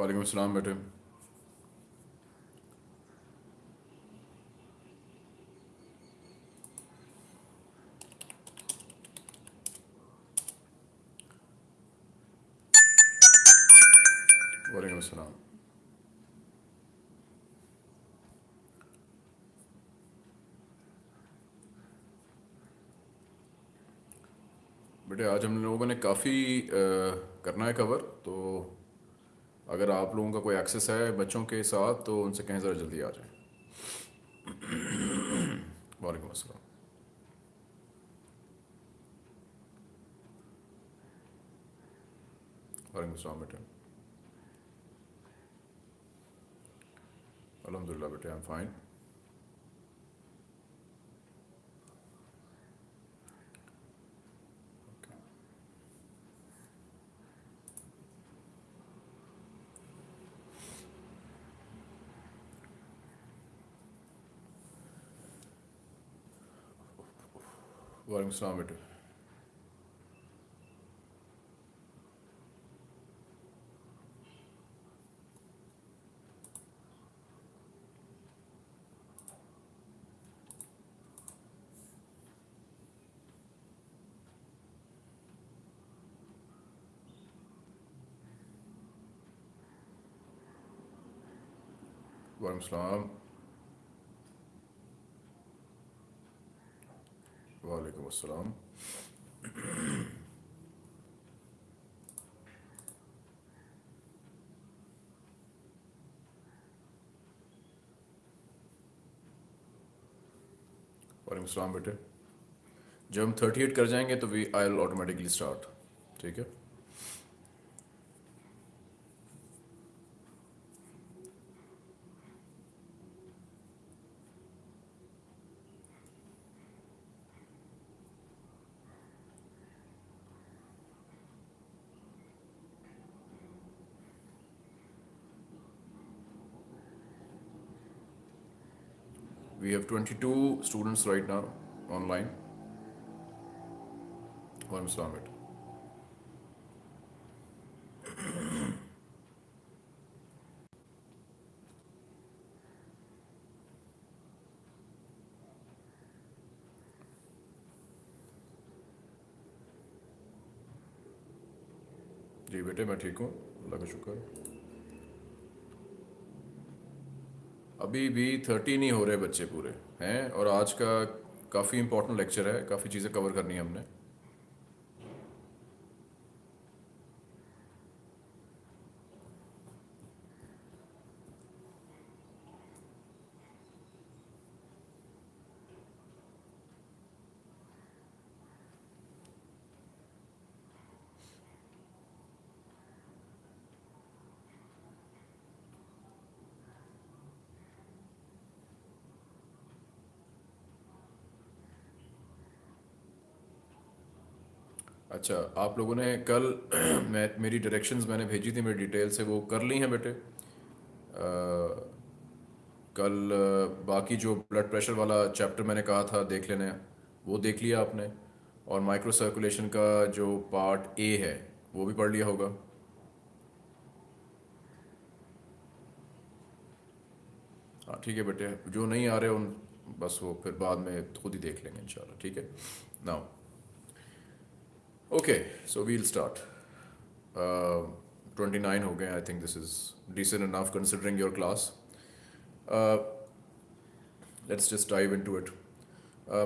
वालेकुम अस्सलाम बेटे वालेकुम बेटे आज हम लोगों ने काफ़ी करना है कवर तो अगर आप लोगों का कोई एक्सेस है बच्चों के साथ तो उनसे कहें ज़रा जल्दी आ जाएँ। वालेकुम अस्सलाम। बेटे। अलहमदिल्ला बेटे आई एम फाइन वालेकुम अस्सलाम बेटे वालेकुम अस्सलाम वालेकुम अस्सलाम वालेकुम अस्सलाम बेटे जब हम थर्टी एट कर जाएँगे तो we I will automatically start ठीक है? 22 students right now online. One Islamit. जी बेटे मैं ठीक हूँ अल्लाह का शुक्र अभी भी थर्टी नहीं हो रहे बच्चे पूरे, हैं? और आज का काफ़ी इंपॉर्टेंट लेक्चर है, काफ़ी चीज़ें कवर करनी है हमने। अच्छा आप लोगों ने कल मैं मेरी डायरेक्शंस मैंने भेजी थी मेरी डिटेल से वो कर ली हैं बेटे। आ, कल बाकी जो ब्लड प्रेशर वाला चैप्टर मैंने कहा था देख लेने वो देख लिया आपने। और माइक्रो सर्कुलेशन का जो पार्ट ए है वो भी पढ़ लिया होगा। हाँ ठीक है बेटे। जो नहीं आ रहे उन बस वो फिर बाद में खुद ही देख लेंगे इंशाल्लाह। ठीक है? Now okay so we'll start twenty nine हो गए I think this is decent enough considering your class let's just dive into it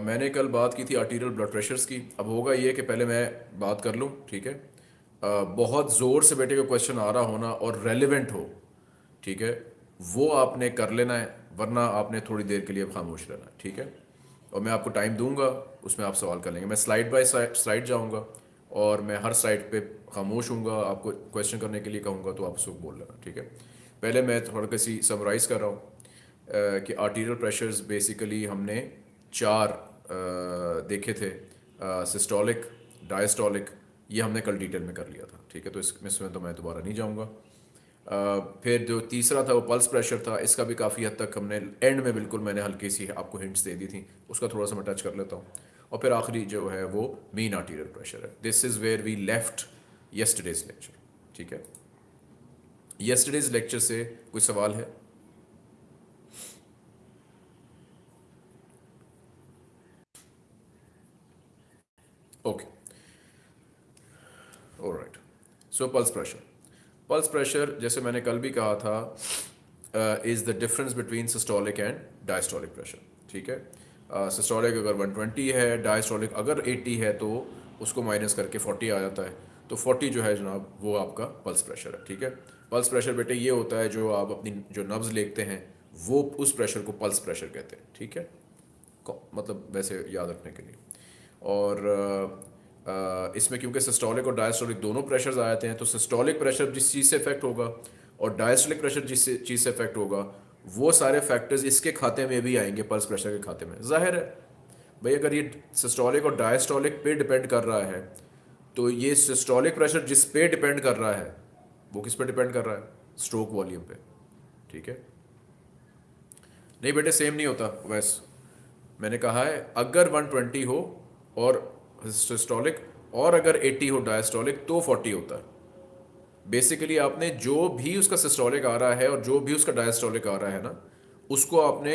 मैंने कल बात की थी आर्टीरियल ब्लड प्रेशर्स की. अब होगा ये कि पहले मैं बात कर लूँ ठीक है? Uh, बहुत ज़ोर से बेटे का क्वेश्चन आ रहा होना और रेलिवेंट हो ठीक है? वो आपने कर लेना है वरना आपने थोड़ी देर के लिए खामोश रहना ठीक है? और मैं आपको टाइम दूँगा उसमें आप सवाल कर लेंगे। मैं स्लाइड बाय स्लाइड जाऊँगा। और मैं हर साइड पे खामोश हूँ आपको क्वेश्चन करने के लिए कहूँगा तो आप उसको बोल लेना ठीक है? पहले मैं थोड़ा किसी समराइज़ कर रहा हूँ कि आर्टीरियल प्रेशर्स बेसिकली हमने चार आ, देखे थे सिस्टोलिक डायस्टोलिक ये हमने कल डिटेल में कर लिया था ठीक है? तो इसमें इसमें तो मैं दोबारा नहीं जाऊँगा। फिर जो तीसरा था वो पल्स प्रेशर था इसका भी काफ़ी हद तक हमने एंड में बिल्कुल मैंने हल्की सी आपको हिंट्स दे दी थी उसका थोड़ा सा मैं टच कर लेता हूँ। और फिर आखिरी जो है वो मीन आर्टीरियल प्रेशर है। This is where we left yesterday's lecture ठीक है? यस्टरडेज लेक्चर से कोई सवाल है? Okay right so pulse pressure pulse pressure जैसे मैंने कल भी कहा था is the difference between systolic and diastolic pressure ठीक है? सिस्टोलिक अगर 120 है डायस्टोलिक अगर 80 है तो उसको माइनस करके 40 आ जाता है। तो 40 जो है जनाब, वो आपका पल्स प्रेशर है, ठीक है? पल्स प्रेशर बेटे ये होता है जो आप अपनी जो नब्ज लेखते हैं, वो उस प्रेशर को पल्स प्रेशर कहते हैं, ठीक है? मतलब वैसे याद रखने के लिए। और इसमें क्योंकि सिस्टोलिक और डायस्टोलिक दोनों प्रेशर्स आ जाते हैं तो सिस्टोलिक प्रेशर जिस चीज़ से इफ़ेक्ट होगा और डायस्टोलिक प्रेशर जिस चीज़ से इफ़ेक्ट होगा वो सारे फैक्टर्स इसके खाते में भी आएँगे पल्स प्रेशर के खाते में। ज़ाहिर है, भाई अगर ये सिस्टोलिक और डायस्टोलिक पे डिपेंड कर रहा है तो ये सिस्टोलिक प्रेशर जिस पे डिपेंड कर रहा है, वो किस पे डिपेंड कर रहा है? स्ट्रोक वॉल्यूम पे। ठीक है? नहीं बेटे सेम नहीं होता। वैस मैंने कहा है, अगर 120 हो और सिस्टोलिक और अगर 80 हो डायस्टोलिक तो 40 होता है। बेसिकली आपने जो भी उसका सिस्टोलिक आ रहा है और जो भी उसका डायस्टोलिक आ रहा है ना उसको आपने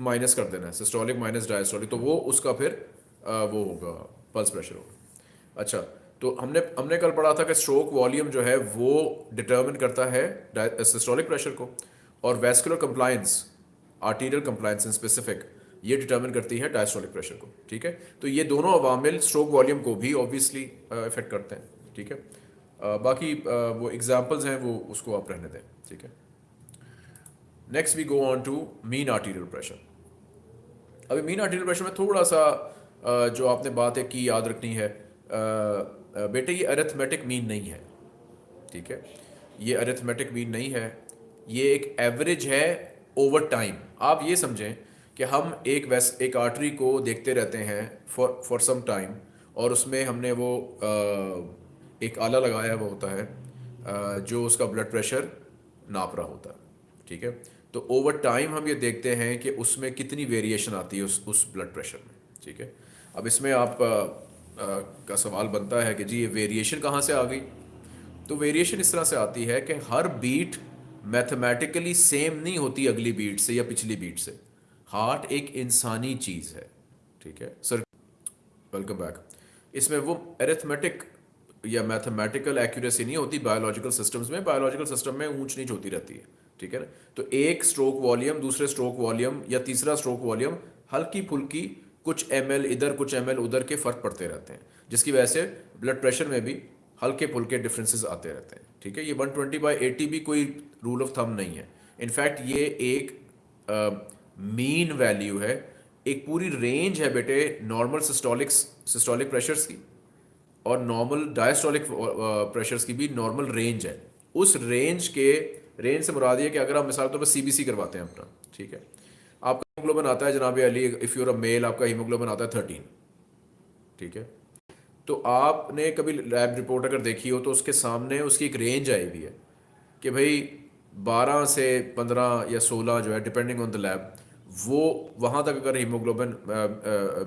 माइनस कर देना है। सिस्टोलिक माइनस डायस्टोलिक तो वो उसका फिर आ, वो होगा पल्स प्रेशर होगा। अच्छा तो हमने हमने कल पढ़ा था कि स्ट्रोक वॉल्यूम जो है वो डिटर्मिन करता है सिस्टोलिक प्रेशर को। और vascular compliance arterial compliance in specific ये डिटर्मिन करती है डायस्टोलिक प्रेशर को ठीक है? तो ये दोनों अवामिल स्ट्रोक वॉल्यूम को भी ऑब्वियसली इफ़ेक्ट करते हैं ठीक है? बाकी वो एग्जाम्पल्स हैं वो उसको आप रहने दें ठीक है? Next we go on to mean arterial pressure अभी मीन आर्टीरियल प्रेशर में थोड़ा सा जो आपने बात है की याद रखनी है बेटे ये अरेथमेटिक मीन नहीं है ठीक है? ये अरेथमेटिक मीन नहीं है ये एक एवरेज है ओवर टाइम आप ये समझें कि हम एक वैस एक आर्टरी को देखते रहते हैं फॉर फॉर सम टाइम और उसमें हमने वो आ, एक आला लगाया हुआ होता है जो उसका ब्लड प्रेशर नाप रहा होता है ठीक है? तो ओवर टाइम हम ये देखते हैं कि उसमें कितनी वेरिएशन आती है उस उस ब्लड प्रेशर में ठीक है? अब इसमें आप आ, आ, का सवाल बनता है कि जी ये वेरिएशन कहाँ से आ गई? तो वेरिएशन इस तरह से आती है कि हर बीट मैथमेटिकली सेम नहीं होती अगली बीट से या पिछली बीट से। हार्ट एक इंसानी चीज़ है ठीक है? सर वेलकम बैक इसमें वो एरिथमेटिक या मैथमेटिकल एक्यूरेसी नहीं होती बायोलॉजिकल सिस्टम्स में बायोलॉजिकल सिस्टम में ऊंच नीच होती रहती है, ठीक है ना? तो एक स्ट्रोक वॉल्यूम दूसरे स्ट्रोक वॉल्यूम या तीसरा स्ट्रोक वॉल्यूम हल्की फुल्की कुछ एमएल इधर, कुछ एमएल उधर के फ़र्क पड़ते रहते हैं, जिसकी वजह से ब्लड प्रेशर में भी हल्के फुल्के डिफरेंसेस आते रहते हैं, ठीक है? ये 120 ट्वेंटी बाई एटी भी कोई रूल ऑफ़ थम नहीं है। इनफैक्ट ये एक मीन वैल्यू है, एक पूरी रेंज है बेटे नॉर्मल सिस्टोलिक सिस्टोलिक प्रेशर्स की। और नॉर्मल डायस्टोलिक प्रेशर्स की भी नॉर्मल रेंज है। उस रेंज के रेंज से मुराद ये कि अगर आप मिसाल तौर पर सीबीसी करवाते हैं अपना, ठीक है? आपका हीमोग्लोबिन आता है जनाब Ali if you're a male आपका हीमोग्लोबिन आता है थर्टीन ठीक है? तो आपने कभी लैब रिपोर्ट अगर देखी हो तो उसके सामने उसकी एक रेंज आई हुई है कि भाई 12 से 15 या 16 जो है डिपेंडिंग ऑन द लैब वो वहाँ तक अगर हीमोग्लोबिन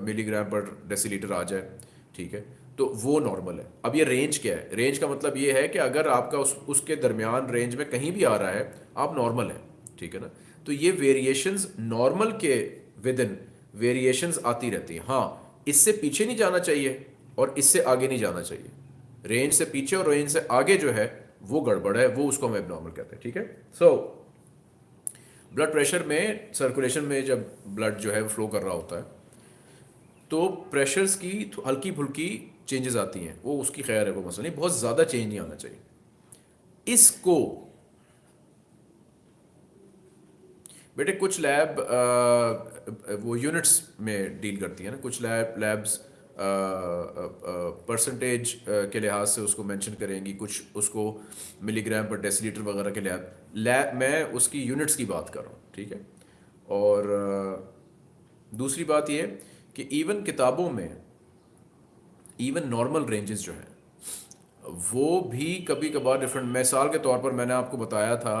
मिलीग्राम पर डेसीलीटर आ जाए, ठीक है? तो वो नॉर्मल है। अब ये रेंज क्या है? रेंज का मतलब ये है कि अगर आपका उस, उसके दरमियान रेंज में कहीं भी आ रहा है, आप नॉर्मल हैं, ठीक है ना? तो ये वेरिएशंस नॉर्मल के विद इन वेरिएशंस आती रहती हैं। हाँ इससे पीछे नहीं जाना चाहिए और इससे आगे नहीं जाना चाहिए। रेंज से पीछे और रेंज से आगे जो है, वो गड़बड़ है, वो उसको हम एबनॉर्मल कहते हैं, ठीक है? सो ब्लड प्रेशर में सर्कुलेशन में जब ब्लड जो है फ्लो कर रहा होता है तो प्रेशर्स की हल्की फुल्की चेंजेस आती हैं, वो उसकी खैर है वो मसला नहीं, बहुत ज़्यादा चेंज नहीं आना चाहिए। इसको, बेटे कुछ लैब वो यूनिट्स में डील करती हैं ना, कुछ लैब लैब्स परसेंटेज के लिहाज से उसको मेंशन करेंगी, कुछ उसको मिलीग्राम पर डेसीलीटर वगैरह के लिहाज लैब मैं उसकी यूनिट्स की बात कर रहा हूँ, ठीक है? और दूसरी बात ये कि इवन किताबों में इवन नॉर्मल रेंजेस जो हैं, वो भी कभी कभार डिफरेंट मिसाल के तौर पर मैंने आपको बताया था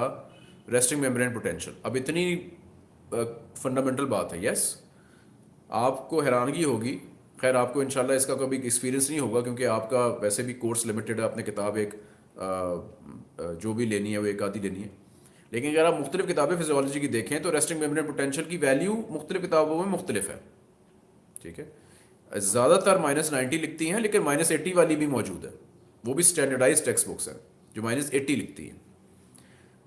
रेस्टिंग मेम्ब्रेन पोटेंशियल अब इतनी फंडामेंटल बात है यस आपको हैरानगी होगी। खैर, आपको इंशाल्लाह इसका कभी एक्सपीरियंस नहीं होगा, क्योंकि आपका वैसे भी कोर्स लिमिटेड है, आपने किताब एक जो भी लेनी है, वो एक आधी लेनी है। लेकिन अगर आप मुख्तलिफ़ किताबें फिजियोलॉजी की देखें तो रेस्टिंग मेम्ब्रेन पोटेंशियल की वैल्यू मुख्तलिफ़ किताबों में मुख्तलिफ़ है। ठीक है? ज़्यादातर माइनस नाइन्टी लिखती हैं, लेकिन माइनस एट्टी वाली भी मौजूद है। वो भी स्टैंडर्डाइज टेक्स्ट बुक्स हैं, जो माइनस एट्टी लिखती हैं।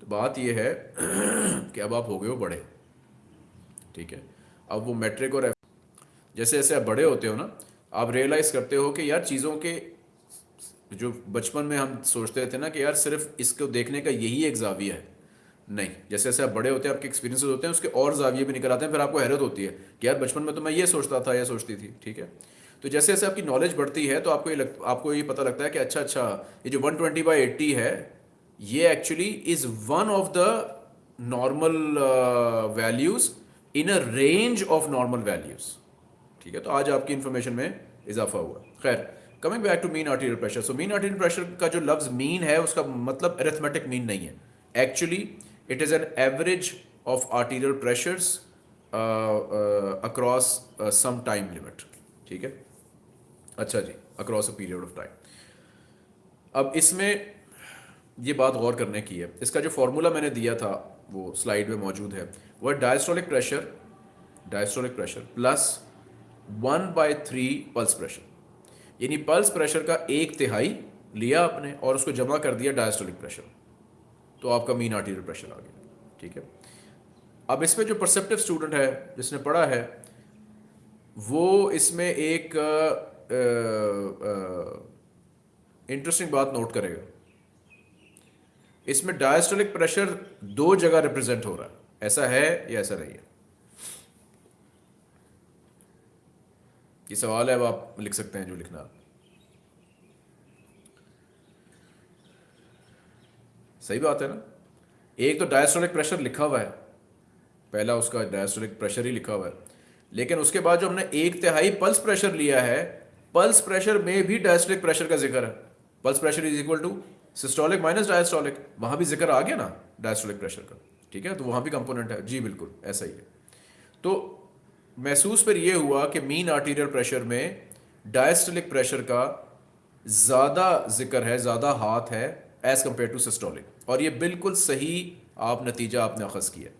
तो बात यह है कि अब आप हो गए हो बड़े। ठीक है? अब वो मेट्रिक और जैसे जैसे आप बड़े होते हो ना, आप रियलाइज़ करते हो कि यार चीज़ों के, जो बचपन में हम सोचते थे ना कि यार सिर्फ़ इसको देखने का यही एक जाविया है। नहीं जैसे जैसे आप बड़े होते हैं आपके एक्सपीरियंसेस होते हैं उसके और जाविये भी निकल आते हैं फिर आपको हैरत होती है कि यार बचपन में तो मैं ये सोचता था या सोचती थी ठीक है? तो जैसे जैसे आपकी नॉलेज बढ़ती है तो आपको ये लग, आपको ये पता लगता है कि अच्छा अच्छा ये जो 120 ट्वेंटी बाई एट्टी है ये actually is one of the normal values in a range of normal values ठीक है? तो आज आपकी इंफॉर्मेशन में इजाफा हुआ। खैर coming back to mean arterial pressure so mean arterial pressure का जो लफ्ज मीन है उसका मतलब अरेथमेटिक मीन नहीं है। Actually it is an average of arterial pressures across some time limit ठीक है? अच्छा जी across a period of time अब इसमें ये बात गौर करने की है। इसका जो फॉर्मूला मैंने दिया था, वो स्लाइड में मौजूद है, वह diastolic pressure diastolic pressure plus one by three pulse pressure यानी पल्स प्रेशर का एक तिहाई लिया आपने और उसको जमा कर दिया डायस्टोलिक प्रेशर तो आपका मीन आर्टीरियल प्रेशर आ गया, ठीक है? अब इसमें जो परसेप्टिव स्टूडेंट है, जिसने पढ़ा है, वो इसमें एक इंटरेस्टिंग बात नोट करेगा। इसमें डायस्टोलिक प्रेशर दो जगह रिप्रेजेंट हो रहा है, ऐसा है या ऐसा नहीं है? ये सवाल है, अब आप लिख सकते हैं जो लिखना सही बात है ना? एक तो डायस्टोलिक प्रेशर लिखा हुआ है। पहला उसका डायस्टोलिक प्रेशर ही लिखा हुआ है। लेकिन उसके बाद जो हमने एक तिहाई पल्स प्रेशर लिया है पल्स प्रेशर में भी डायस्टोलिक प्रेशर का ज़िक्र है। Pulse pressure is equal to systolic minus diastolic वहाँ भी ज़िक्र आ गया ना डायस्टोलिक प्रेशर का। ठीक है? तो वहाँ भी कंपोनेंट है। जी, बिल्कुल, ऐसा ही है। तो महसूस फिर ये हुआ कि मीन आर्टीरियल प्रेशर में डायस्टोलिक प्रेशर का ज़्यादा ज़िक्र है, ज़्यादा हाथ है एज़ कंपेयर टू सिस्टोलिक और ये बिल्कुल सही आप नतीजा आपने अखज़ किया।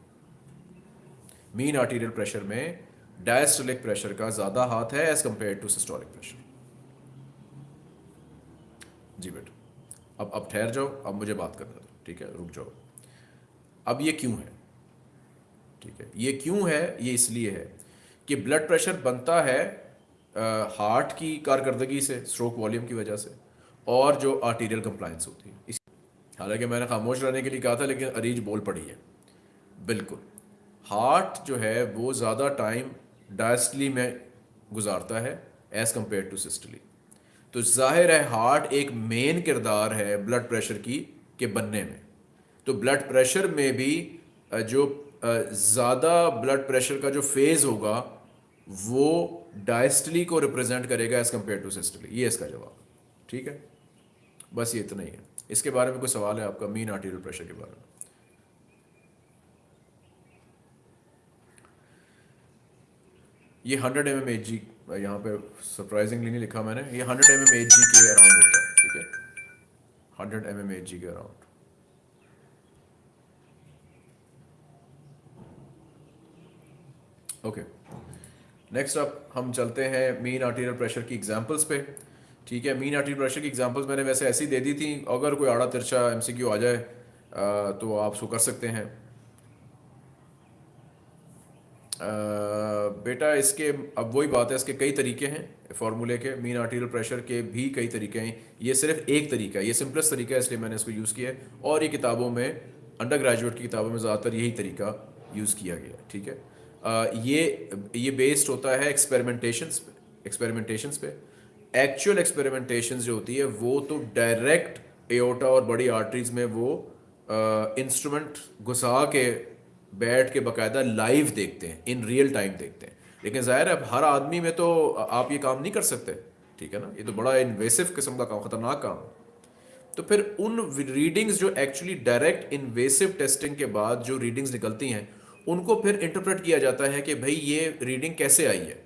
मीन आर्टीरियल प्रेशर में डायस्टोलिक प्रेशर का ज़्यादा हाथ है as compare to systolic pressure जी बेटा, अब अब ठहर जाओ, अब मुझे बात करने दो ठीक है, रुक जाओ। अब ये क्यों है? ठीक है, ये क्यों है? ये इसलिए है कि ब्लड प्रेशर बनता है हार्ट की कारकर्दगी से स्ट्रोक वॉल्यूम की वजह से, और जो आर्टीरियल कंप्लाइंस होती है। हालाँकि मैंने खामोश रहने के लिए कहा था, लेकिन अरीज बोल पड़ी है। बिल्कुल। हार्ट जो है, वो ज़्यादा टाइम डायस्टली में गुजारता है एज़ कंपेयर टू सिस्टली तो ज़ाहिर है, हार्ट एक मेन किरदार है ब्लड प्रेशर की, के बनने में। तो ब्लड प्रेशर में भी जो ज़्यादा ब्लड प्रेशर का जो फ़ेज़ होगा, वो डायस्टली को रिप्रेजेंट करेगा एज़ कंपेयर टू सिस्टली ये इसका जवाब। ठीक है? बस ये इतना ही है। इसके बारे में कोई सवाल है आपका मीन आर्टीरियल प्रेशर के बारे में? ये hundred M M H G यहाँ पे सरप्राइजिंगली नहीं लिखा मैंने, ये hundred M M H G के अराउंड होता है, ठीक है? Hundred M M H G के अराउंड ओके नेक्स्ट अब हम चलते हैं मीन आर्टीरियल प्रेशर की एग्जांपल्स पे. ठीक है मीन प्रेशर की एग्जांपल्स मैंने वैसे ऐसी दे दी थी अगर कोई आड़ा तिरछा एमसीक्यू आ जाए आ, तो आप उसको कर सकते हैं। आ, बेटा इसके अब वही बात है इसके कई तरीके हैं फार्मूले के मीन आर्टीरियल प्रेशर के भी कई तरीके हैं। ये सिर्फ़ एक तरीका है ये सिंपलेस्ट तरीका है इसलिए मैंने इसको यूज़ किया है। और ये किताबों में अंडर ग्रेजुएट की किताबों में ज़्यादातर यही तरीका यूज़ किया गया ठीक है? ये ये बेस्ड होता है एक्सपेरिमेंटेशंस पे एक्सपेरिमेंटेशंस पे। एक्चुअल एक्सपेरिमेंटेशन जो होती है, वो तो डायरेक्ट एओटा और बड़ी आर्टरीज में वो इंस्ट्रूमेंट घुसा के, बैठ के बाकायदा लाइव देखते हैं इन रियल टाइम देखते हैं। लेकिन ज़ाहिर है हर आदमी में तो आप ये काम नहीं कर सकते, ठीक है ना? ये तो बड़ा इन्वेसिव किस्म का काम, ख़तरनाक काम तो फिर उन रीडिंग्स जो एक्चुअली डायरेक्ट इन्वेसिव टेस्टिंग के बाद जो रीडिंग्स निकलती हैं, उनको फिर इंटरप्रेट किया जाता है कि भाई ये रीडिंग कैसे आई है,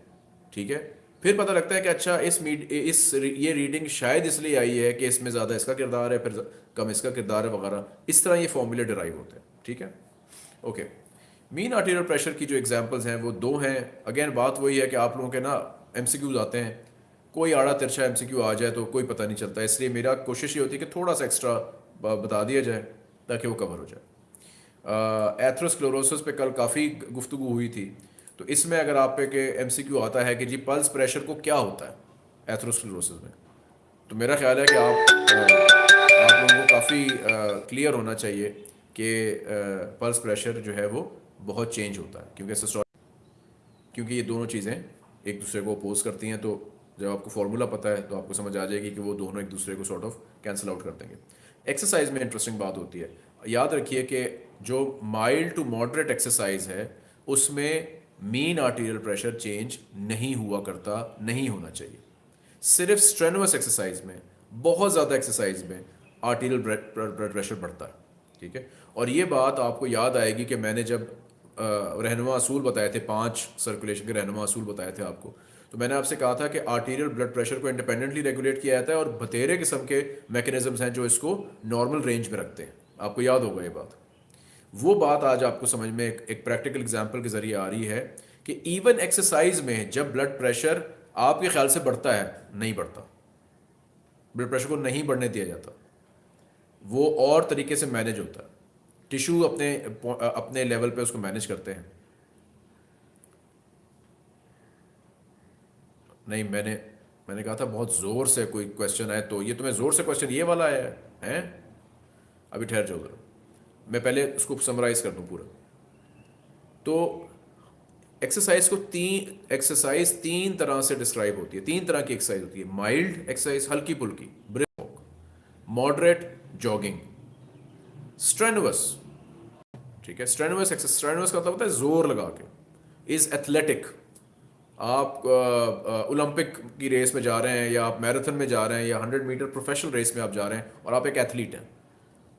ठीक है? फिर पता लगता है कि अच्छा इस मीड, इस ये रीडिंग शायद इसलिए आई है कि इसमें ज़्यादा इसका किरदार है, फिर कम इसका किरदार है वगैरह। इस तरह ये फॉर्मूले डराइव होते हैं, ठीक है? ओके मीन आर्टीरियल प्रेशर की जो एग्जांपल्स हैं, वो दो हैं। अगेन बात वही है कि आप लोगों के ना एम आते हैं। कोई आड़ा तिरछा एमसीक्यू आ जाए तो कोई पता नहीं चलता। इसलिए मेरा कोशिश ये होती है कि थोड़ा सा एक्स्ट्रा बता दिया जाए, ताकि वो कवर हो जाए। एथ्रोस्क्लोरोसिस पे कल काफ़ी गुफ्तु हुई थी। तो इसमें अगर आप पे के एमसीक्यू आता है कि जी पल्स प्रेशर को क्या होता है एथ्रोस्क्लोरोसिस में? तो मेरा ख्याल है कि आप आप लोगों को काफ़ी क्लियर होना चाहिए कि पल्स प्रेशर जो है वो बहुत चेंज होता है, क्योंकि क्योंकि ये दोनों चीज़ें एक दूसरे को अपोज करती हैं तो जब आपको फार्मूला पता है तो आपको समझ आ जाएगी कि वो दोनों एक दूसरे को सॉर्ट ऑफ़ कैंसिल आउट कर देंगे। एक्सरसाइज में इंटरेस्टिंग बात होती है। याद रखिए कि जो माइल्ड टू मॉडरेट एक्सरसाइज है, उसमें मीन आर्टीरियल प्रेशर चेंज नहीं हुआ करता, नहीं होना चाहिए। सिर्फ़ स्ट्रेनवस एक्सरसाइज में, बहुत ज़्यादा एक्सरसाइज में आर्टीरियल ब्लड प्रेशर बढ़ता है, ठीक है? और ये बात आपको याद आएगी कि मैंने जब रहनुमा असूल बताए थे, पाँच सर्कुलेशन के रहनुमा असूल बताए थे आपको तो मैंने आपसे कहा था कि आर्टीरियल ब्लड प्रेशर को इंडिपेंडेंटली रेगुलेट किया जाता है और बतेरे किस्म के मैकेनिज्म्स हैं जो इसको नॉर्मल रेंज में रखते हैं। आपको याद होगा ये बात। वो बात आज आपको समझ में एक, एक प्रैक्टिकल एग्ज़ाम्पल के ज़रिए आ रही है कि इवन एक्सरसाइज में जब ब्लड प्रेशर आपके ख्याल से बढ़ता है नहीं बढ़ता। ब्लड प्रेशर को नहीं बढ़ने दिया जाता। वो और तरीके से मैनेज होता है। टिश्यू अपने अपने लेवल पे उसको मैनेज करते हैं। नहीं मैंने मैंने कहा था बहुत ज़ोर से कोई क्वेश्चन है तो ये तुम्हें ज़ोर से क्वेश्चन ये वाला आया है हैं? अभी ठहर जाओ मैं पहले उसको समराइज कर दूँ पूरा। तो एक्सरसाइज को तीन एक्सरसाइज तीन तरह से डिस्क्राइब होती है। तीन तरह की एक्सरसाइज होती है। माइल्ड एक्सरसाइज हल्की पुल्की ब्रिक मॉडरेट जॉगिंग स्ट्रेनवस ठीक है? स्ट्रेनवस एक्सरसाइज स्ट्रेनवस का मतलब होता है ज़ोर लगा के। इज़ एथलेटिक आप ओलंपिक की रेस में जा रहे हैं या आप मैराथन में जा रहे हैं या हंड्रेड मीटर प्रोफेशनल रेस में आप जा रहे हैं और आप एक एथलीट हैं।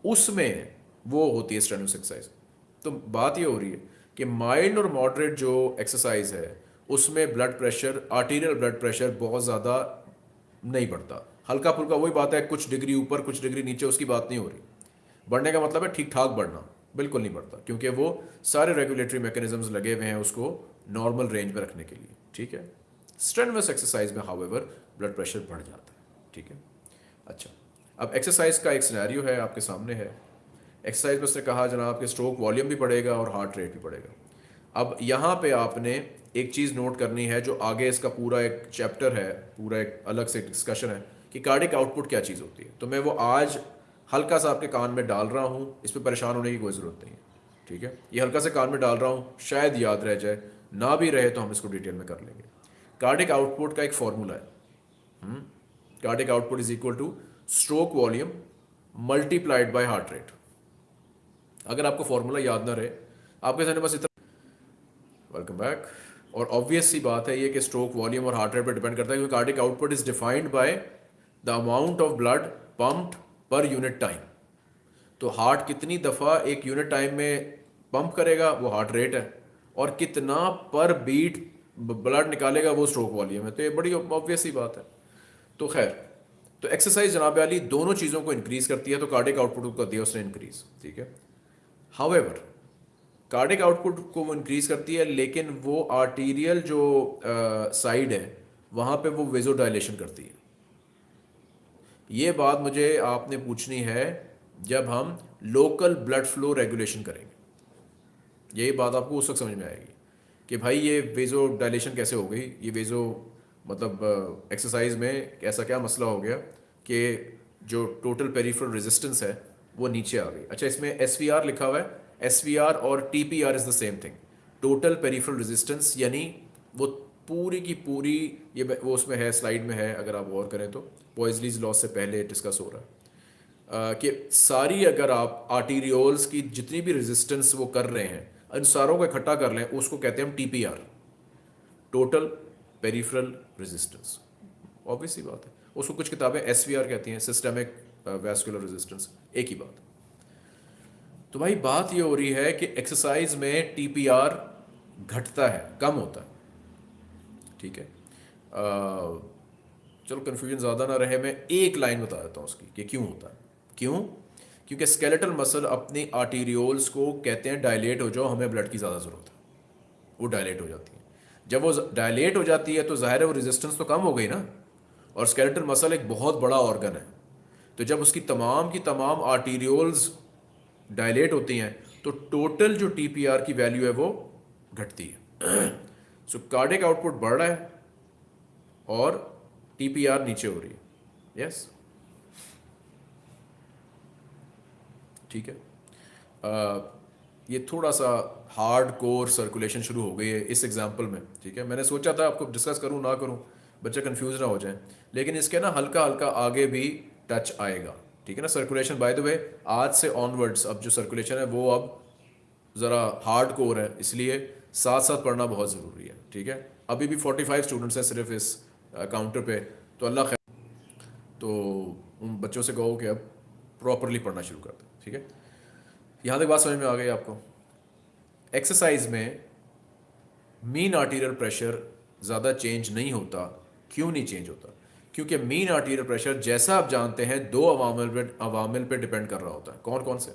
उसमें वो होती है स्ट्रेनवस एक्सरसाइज तो बात ये हो रही है कि माइल्ड और मॉडरेट जो एक्सरसाइज है, उसमें blood pressure arterial blood pressure बहुत ज़्यादा नहीं बढ़ता। हल्का फुल्का वही बात है, कुछ डिग्री ऊपर, कुछ डिग्री नीचे, उसकी बात नहीं हो रही। बढ़ने का मतलब है ठीक ठाक बढ़ना, बिल्कुल नहीं बढ़ता, क्योंकि वो सारे रेगुलेटरी मैकेनिज्म्स लगे हुए हैं उसको नॉर्मल रेंज में रखने के लिए, ठीक है? स्ट्रेनवस एक्सरसाइज में हाउएवर ब्लड प्रेशर बढ़ जाता है, ठीक है? अच्छा अब एक्सरसाइज का एक सिनेरियो है आपके सामने है। एक्सरसाइज में उसने कहा, जनाब कि स्ट्रोक वॉल्यूम भी बढ़ेगा और हार्ट रेट भी बढ़ेगा. अब यहाँ पे आपने एक चीज़ नोट करनी है, जो आगे इसका पूरा एक चैप्टर है, पूरा एक अलग से डिस्कशन है, कि कार्डिक आउटपुट क्या चीज़ होती है। तो मैं वो आज हल्का सा आपके कान में डाल रहा हूँ, इस पर परेशान होने की कोई ज़रूरत नहीं है, ठीक है? ये हल्का से कान में डाल रहा हूँ, शायद याद रह जाए, ना भी रहे तो हम इसको डिटेल में कर लेंगे। कार्डिक आउटपुट का एक फॉर्मूला है। Cardiac output is equal to stroke volume multiplied by heart rate अगर आपको फॉर्मूला याद ना रहे, आपके सामने बस इतना वेलकम बैक और ऑब्वियस सी बात है ये कि स्ट्रोक वॉल्यूम और हार्ट रेट पर डिपेंड करता है क्योंकि cardiac output is defined by the amount of blood pumped per unit time तो हार्ट कितनी दफ़ा एक यूनिट टाइम में पंप करेगा, वो हार्ट रेट है। और कितना पर बीट ब्लड निकालेगा, वो स्ट्रोक वॉल्यूम है। तो ये बड़ी ऑब्वियस ही बात है। तो खैर तो एक्सरसाइज जनाब अली दोनों चीज़ों को इंक्रीज करती है तो कार्डिक आउटपुट को दिया उसने इंक्रीज ठीक है? हाउएवर कार्डिक आउटपुट को वो इंक्रीज करती है, लेकिन वो आर्टीरियल जो साइड है, वहाँ पे वो वेजो डायलेशन करती है। ये बात मुझे आपने पूछनी है जब हम लोकल ब्लड फ्लो रेगुलेशन करेंगे। यही बात आपको उस वक्त समझ में आएगी कि भाई ये वेजो डायलेशन कैसे हो गई? ये वेजो मतलब एक्सरसाइज में ऐसा क्या मसला हो गया कि जो टोटल पेरीफरल रेजिस्टेंस है वो नीचे आ गई। अच्छा इसमें एसवीआर लिखा हुआ है। एसवीआर और T P R is the same thing total peripheral resistance यानी वो पूरी की पूरी, ये वो उसमें है स्लाइड में है, अगर आप गौर करें तो। पॉइजलीज लॉस से पहले डिस्कस हो रहा है। कि सारी अगर आप आर्टीरियोल्स की जितनी भी रेजिस्टेंस वो कर रहे हैं, इन सारों को इकट्ठा कर लें, उसको कहते हैं हम TPR total peripheral resistance obvious ही बात है। उसको कुछ किताबें एसवीआर कहती हैं सिस्टमिक वैस्कुलर रेजिस्टेंस एक ही बात। तो भाई, बात ये हो रही है कि एक्सरसाइज में टीपीआर घटता है, कम होता है। ठीक है? चलो कन्फ्यूज़न ज़्यादा ना रहे, मैं एक लाइन बता देता हूँ उसकी कि क्यों होता है। क्यों? क्योंकि स्केलेटल मसल अपनी आर्टीरियोल्स को कहते हैं डायलेट हो जाओ, हमें ब्लड की ज़्यादा ज़रूरत है। वो डायलेट हो जाती है। जब वो डायलेट हो जाती है तो ज़ाहिर है वो रेजिस्टेंस तो कम हो गई ना। और स्केलेटल मसल एक बहुत बड़ा ऑर्गन है। तो जब उसकी तमाम की तमाम आर्टीरियोल्स डायलेट होती हैं तो टोटल जो टीपीआर की वैल्यू है वो घटती है। सो कार्डिक आउटपुट बढ़ रहा है और टीपीआर नीचे हो रही है। यस? ठीक है? आ, ये थोड़ा सा हार्ड कोर सर्कुलेशन शुरू हो गई है इस एग्ज़ाम्पल में ठीक है? मैंने सोचा था आपको डिस्कस करूँ ना करूँ बच्चे कंफ्यूज ना हो जाए। लेकिन इसके ना हल्का हल्का आगे भी टच आएगा। ठीक है ना? सर्कुलेशन बाय द वे आज से ऑनवर्ड्स अब जो सर्कुलेशन है, वो अब ज़रा हार्ड कोर है, इसलिए साथ साथ पढ़ना बहुत ज़रूरी है। ठीक है? अभी भी फोर्टी फाइव स्टूडेंट्स हैं सिर्फ़ इस काउंटर पे तो अल्लाह खैर। तो उन बच्चों से कहो कि अब प्रॉपरली पढ़ना शुरू कर दें। ठीक है? यहाँ तक बात समझ में आ गई आपको? एक्सरसाइज में मीन आर्टीरियल प्रेशर ज़्यादा चेंज नहीं होता, क्यों नहीं चेंज होता? क्योंकि मीन आर्टीरियल प्रेशर जैसा आप जानते हैं, दो अवामिल पे अवामिल पे डिपेंड कर रहा होता है। कौन कौन से?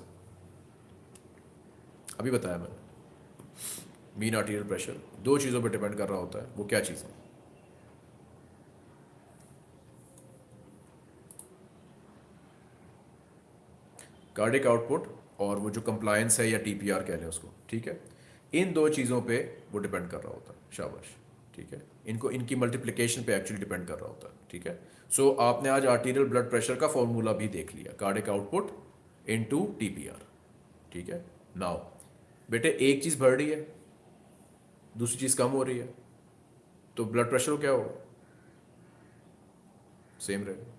अभी बताया मैंने। मीन आर्टीरियल प्रेशर दो चीज़ों पे डिपेंड कर रहा होता है। वो क्या चीज़ है? कार्डिक आउटपुट और वो जो कंप्लायंस है या टीपीआर कह लें उसको, ठीक है? इन दो चीज़ों पे वो डिपेंड कर रहा होता है, शाबाश। ठीक है? इनको इनकी मल्टीप्लिकेशन पे एक्चुअली डिपेंड कर रहा होता है ठीक है? सो so, आपने आज आर्टीरियल ब्लड प्रेशर का फॉर्मूला भी देख लिया कार्डिक आउटपुट इन टू ठीक है? नाउ बेटे एक चीज़ बढ़ रही है दूसरी चीज़ कम हो रही है तो ब्लड प्रेशर क्या होगा? सेम रहेगा।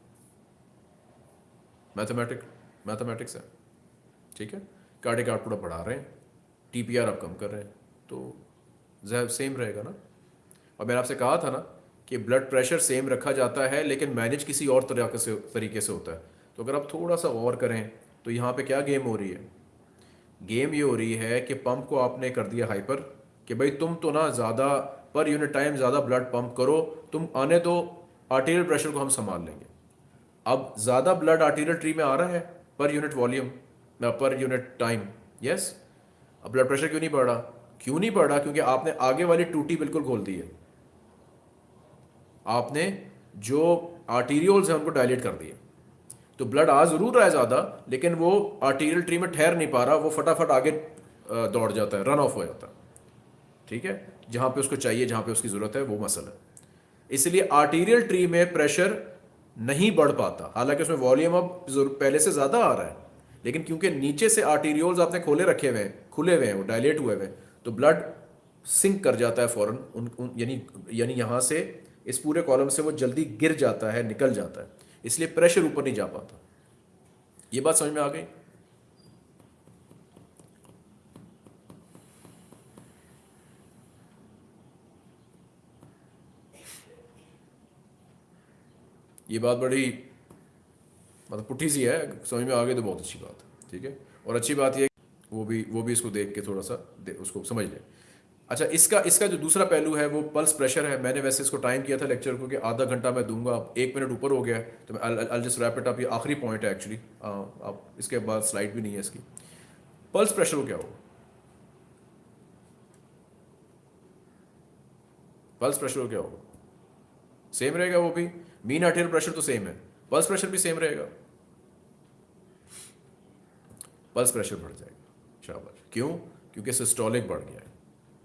मैथमेटिक मैथमेटिक्स है ठीक है? कार्डिक आउटपुट आप बढ़ा रहे हैं टीपीआर आप कम कर रहे हैं तो सेम रहेगा ना? और मैंने आपसे कहा था ना कि ब्लड प्रेशर सेम रखा जाता है, लेकिन मैनेज किसी और तरीके से तरीके से होता है। तो अगर आप थोड़ा सा और करें तो यहाँ पे क्या गेम हो रही है? गेम ये हो रही है कि पंप को आपने कर दिया हाइपर कि भाई तुम तो ना ज़्यादा पर यूनिट टाइम ज़्यादा ब्लड पंप करो, तुम आने दो आर्टीरियल प्रेशर को हम संभाल लेंगे। अब ज़्यादा ब्लड आर्टीरियल ट्री में आ रहा है per unit volume per unit time yes अब ब्लड प्रेशर क्यों नहीं बढ़? रहा क्यों नहीं बढ़? रहा क्योंकि आपने आगे वाली टूटी बिल्कुल खोल दी है। आपने जो आर्टीरियोल्स हैं उनको डायलेट कर दिए। तो ब्लड आ ज़रूर रहा है ज़्यादा लेकिन वो आर्टीरियल ट्री में ठहर नहीं पा रहा वो फटाफट आगे दौड़ जाता है रन ऑफ़ हो जाता है। ठीक है? जहाँ पे उसको चाहिए जहाँ पे उसकी ज़रूरत है वो मसल है। इसलिए आर्टीरियल ट्री में प्रेशर नहीं बढ़ पाता। हालाँकि उसमें वॉल्यूम अब पहले से ज़्यादा आ रहा है लेकिन क्योंकि नीचे से आर्टीरियोल्स आपने खोले रखे हुए हैं खुले हुए हैं वो डायलेट हुए हुए हैं तो ब्लड सिंक कर जाता है फ़ौरन उन, उन यानी यानी यहाँ से इस पूरे कॉलम से वो जल्दी गिर जाता है, निकल जाता है। इसलिए प्रेशर ऊपर नहीं जा पाता। ये बात समझ में आ गई? ये बात बड़ी मतलब पुट्ठी सी है, समझ में आ गई तो बहुत अच्छी बात है ठीक है? और अच्छी बात यह वो भी वो भी इसको देख के थोड़ा सा उसको समझ लें। अच्छा इसका इसका जो दूसरा पहलू है, वो पल्स प्रेशर है। मैंने वैसे इसको टाइम किया था लेक्चर को कि आधा घंटा मैं दूँगा। एक मिनट ऊपर हो गया तो मैं जस्ट रैप इट अप ये आखिरी पॉइंट है एक्चुअली अब इसके बाद स्लाइड भी नहीं है इसकी। पल्स प्रेशर क्या होगा? पल्स प्रेशर क्या होगा? सेम रहेगा वो भी। मीन आर्टियल प्रेशर तो सेम है। पल्स प्रेशर भी सेम रहेगा। पल्स प्रेशर बढ़ जाएगा। शाबाश। क्यों? क्योंकि सिस्टोलिक बढ़ गया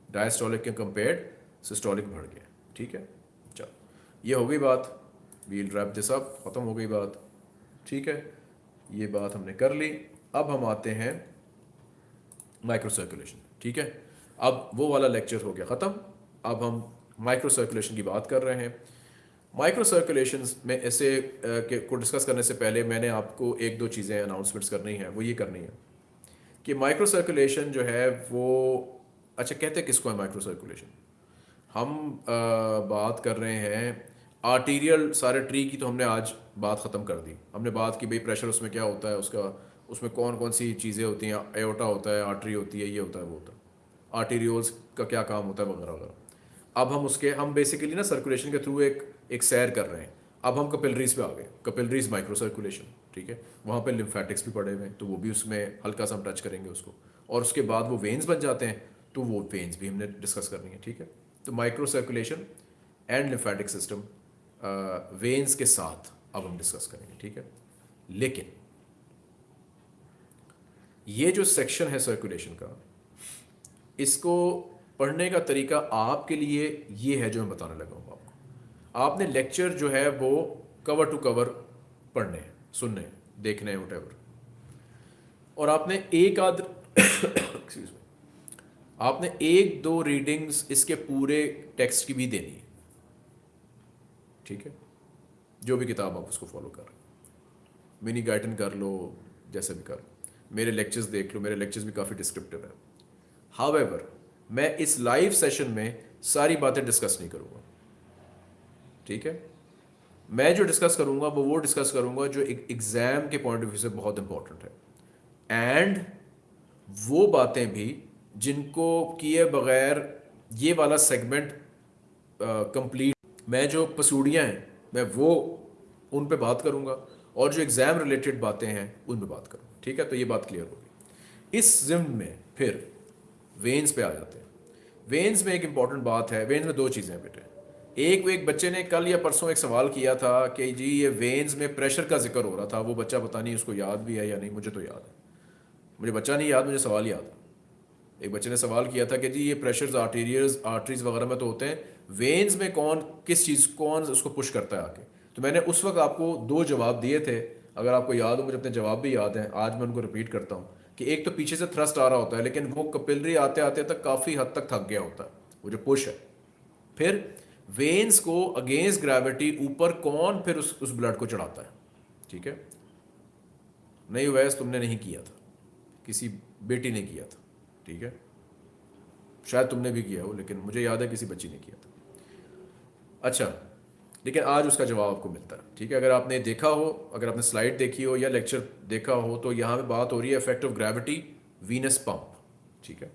डायस्टोलिक के कंपेयर्ड सिस्टोलिक बढ़ गया। ठीक है? चलो। ये हो गई बात। वील ड्रैप दिस अप ख़त्म हो गई बात। ठीक है? ये बात हमने कर ली। अब हम आते हैं माइक्रो सर्कुलेशन ठीक है? अब वो वाला लेक्चर हो गया ख़त्म। अब हम माइक्रो सर्कुलेशन की बात कर रहे हैं। माइक्रो सर्कुलेशन में ऐसे के, को डिस्कस करने से पहले मैंने आपको एक दो चीज़ें अनाउंसमेंट्स करनी है। वो ये करनी है कि माइक्रो सर्कुलेशन जो है वो अच्छा कहते हैं किसको है माइक्रो सर्कुलेशन हम आ, बात कर रहे हैं आर्टीरियल सारे ट्री की तो हमने आज बात ख़त्म कर दी। हमने बात की भाई प्रेशर उसमें क्या होता है उसका उसमें कौन कौन सी चीज़ें होती हैं एओटा होता है आर्टरी होती है ये होता है वो होता है। आर्टीरियोल्स का क्या काम होता है वगैरह वगैरह। अब हम उसके हम बेसिकली ना सर्कुलेशन के थ्रू एक एक सैर कर रहे हैं। अब हम कपिलरीज पे आ गए। कपिलरीज माइक्रो सर्कुलेशन ठीक है? वहाँ पे लिम्फेटिक्स भी पड़े हुए हैं तो वो भी उसमें हल्का सा हम टच करेंगे उसको। और उसके बाद वो वेन्स बन जाते हैं। तो वो वेन्स भी हमने डिस्कस करनी है, ठीक है? तो micro circulation and lymphatic system veins के साथ अब हम डिस्कस करेंगे, ठीक है? लेकिन ये जो सेक्शन है सर्कुलेशन का, इसको पढ़ने का तरीका आपके लिए ये है जो मैं बताने लगा हूँ आपको। आपने लेक्चर जो है वो कवर टू कवर पढ़ने हैं, सुनने हैं, देखने हैं वट और आपने एक आध एक्सक्यूज आपने एक दो रीडिंग्स इसके पूरे टेक्स्ट की भी देनी है। ठीक है? जो भी किताब आप उसको फॉलो कर मिनी गाइडन कर लो, जैसे भी कर मेरे लेक्चर्स देख लो, मेरे लेक्चर्स भी काफ़ी डिस्क्रिप्टिव हैं। हावेवर मैं इस लाइव सेशन में सारी बातें डिस्कस नहीं करूँगा। ठीक है? मैं जो डिस्कस करूँगा, वो वो डिस्कस करूँगा जो एक एग्ज़ाम के पॉइंट ऑफ़ व्यू से बहुत इंपॉर्टेंट है। एंड वो बातें भी जिनको किए बगैर ये वाला सेगमेंट कंप्लीट मैं जो पसूड़ियाँ हैं, मैं वो उन पे बात करूँगा और जो एग्ज़ाम रिलेटेड बातें हैं, उन पे बात करूँगा। ठीक है? तो ये बात क्लियर होगी। इस जिम में फिर वेंस पे आ जाते हैं। वेंस में एक इंपॉर्टेंट बात है। वेंस में दो चीज़ें हैं बेटे। एक एक बच्चे ने कल या परसों एक सवाल किया था कि जी, ये वेंस में प्रेशर का ज़िक्र हो रहा था। वो बच्चा पता नहीं उसको याद भी है या नहीं, मुझे तो याद है। मुझे बच्चा नहीं याद, मुझे सवाल याद है। एक बच्चे ने सवाल किया था कि जी, ये प्रेशर्स आर्टीरियर्स आर्टरीज वगैरह में तो होते हैं। वेन्स में कौन, किस चीज़, कौन उसको पुश करता है आके तो मैंने उस वक्त आपको दो जवाब दिए थे। अगर आपको याद हो, मुझे अपने जवाब भी याद हैं। आज मैं उनको रिपीट करता हूँ कि एक तो पीछे से थ्रस्ट आ रहा होता है, लेकिन वो कपिलरी आते आते तक काफ़ी हद तक थक गया होता है। वो जो पुश है। फिर वेन्स को अगेंस्ट ग्रेविटी ऊपर कौन फिर उस उस ब्लड को चढ़ाता है? ठीक है? नहीं, वैस तुमने नहीं किया था। किसी बेटी ने किया था। ठीक है? शायद तुमने भी किया हो, लेकिन मुझे याद है किसी बच्ची ने किया था। अच्छा लेकिन आज उसका जवाब आपको मिलता है, ठीक है? अगर आपने देखा हो, अगर आपने स्लाइड देखी हो या लेक्चर देखा हो तो यहाँ पे बात हो रही है effect of gravity venous pump ठीक है?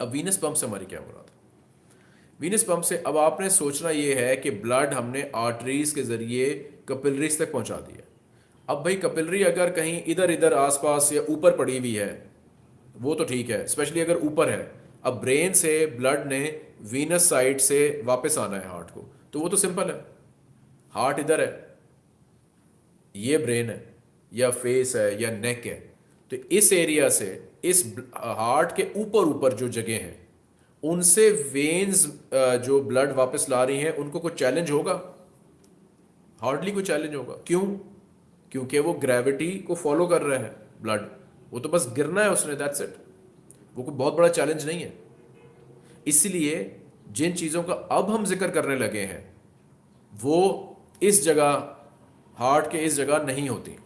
अब वीनस पंप से हमारी क्या मुराद है? वीनस पंप से अब आपने सोचना ये है कि ब्लड हमने आर्टरीज के ज़रिए कपिलरीज तक पहुँचा दिया अब भाई कपिलरी अगर कहीं इधर इधर आसपास या ऊपर पड़ी हुई है वो तो ठीक है स्पेशली अगर ऊपर है। अब ब्रेन से ब्लड ने वीनस साइड से वापस आना है हार्ट को। तो वो तो सिंपल है। हार्ट इधर है। ये ब्रेन है, या फेस है, या नेक है। तो इस एरिया से, इस हार्ट के ऊपर ऊपर जो जगह हैं, उनसे वेन्स जो ब्लड वापस ला रही हैं, उनको कोई चैलेंज होगा? हार्डली कोई चैलेंज होगा। क्यों? क्योंकि वो ग्रेविटी को फॉलो कर रहे हैं ब्लड वो तो बस गिरना है उसने दैट्स इट वो कोई बहुत बड़ा चैलेंज नहीं है. इसलिए जिन चीज़ों का अब हम ज़िक्र करने लगे हैं, वो इस जगह, हार्ट के इस जगह नहीं होती.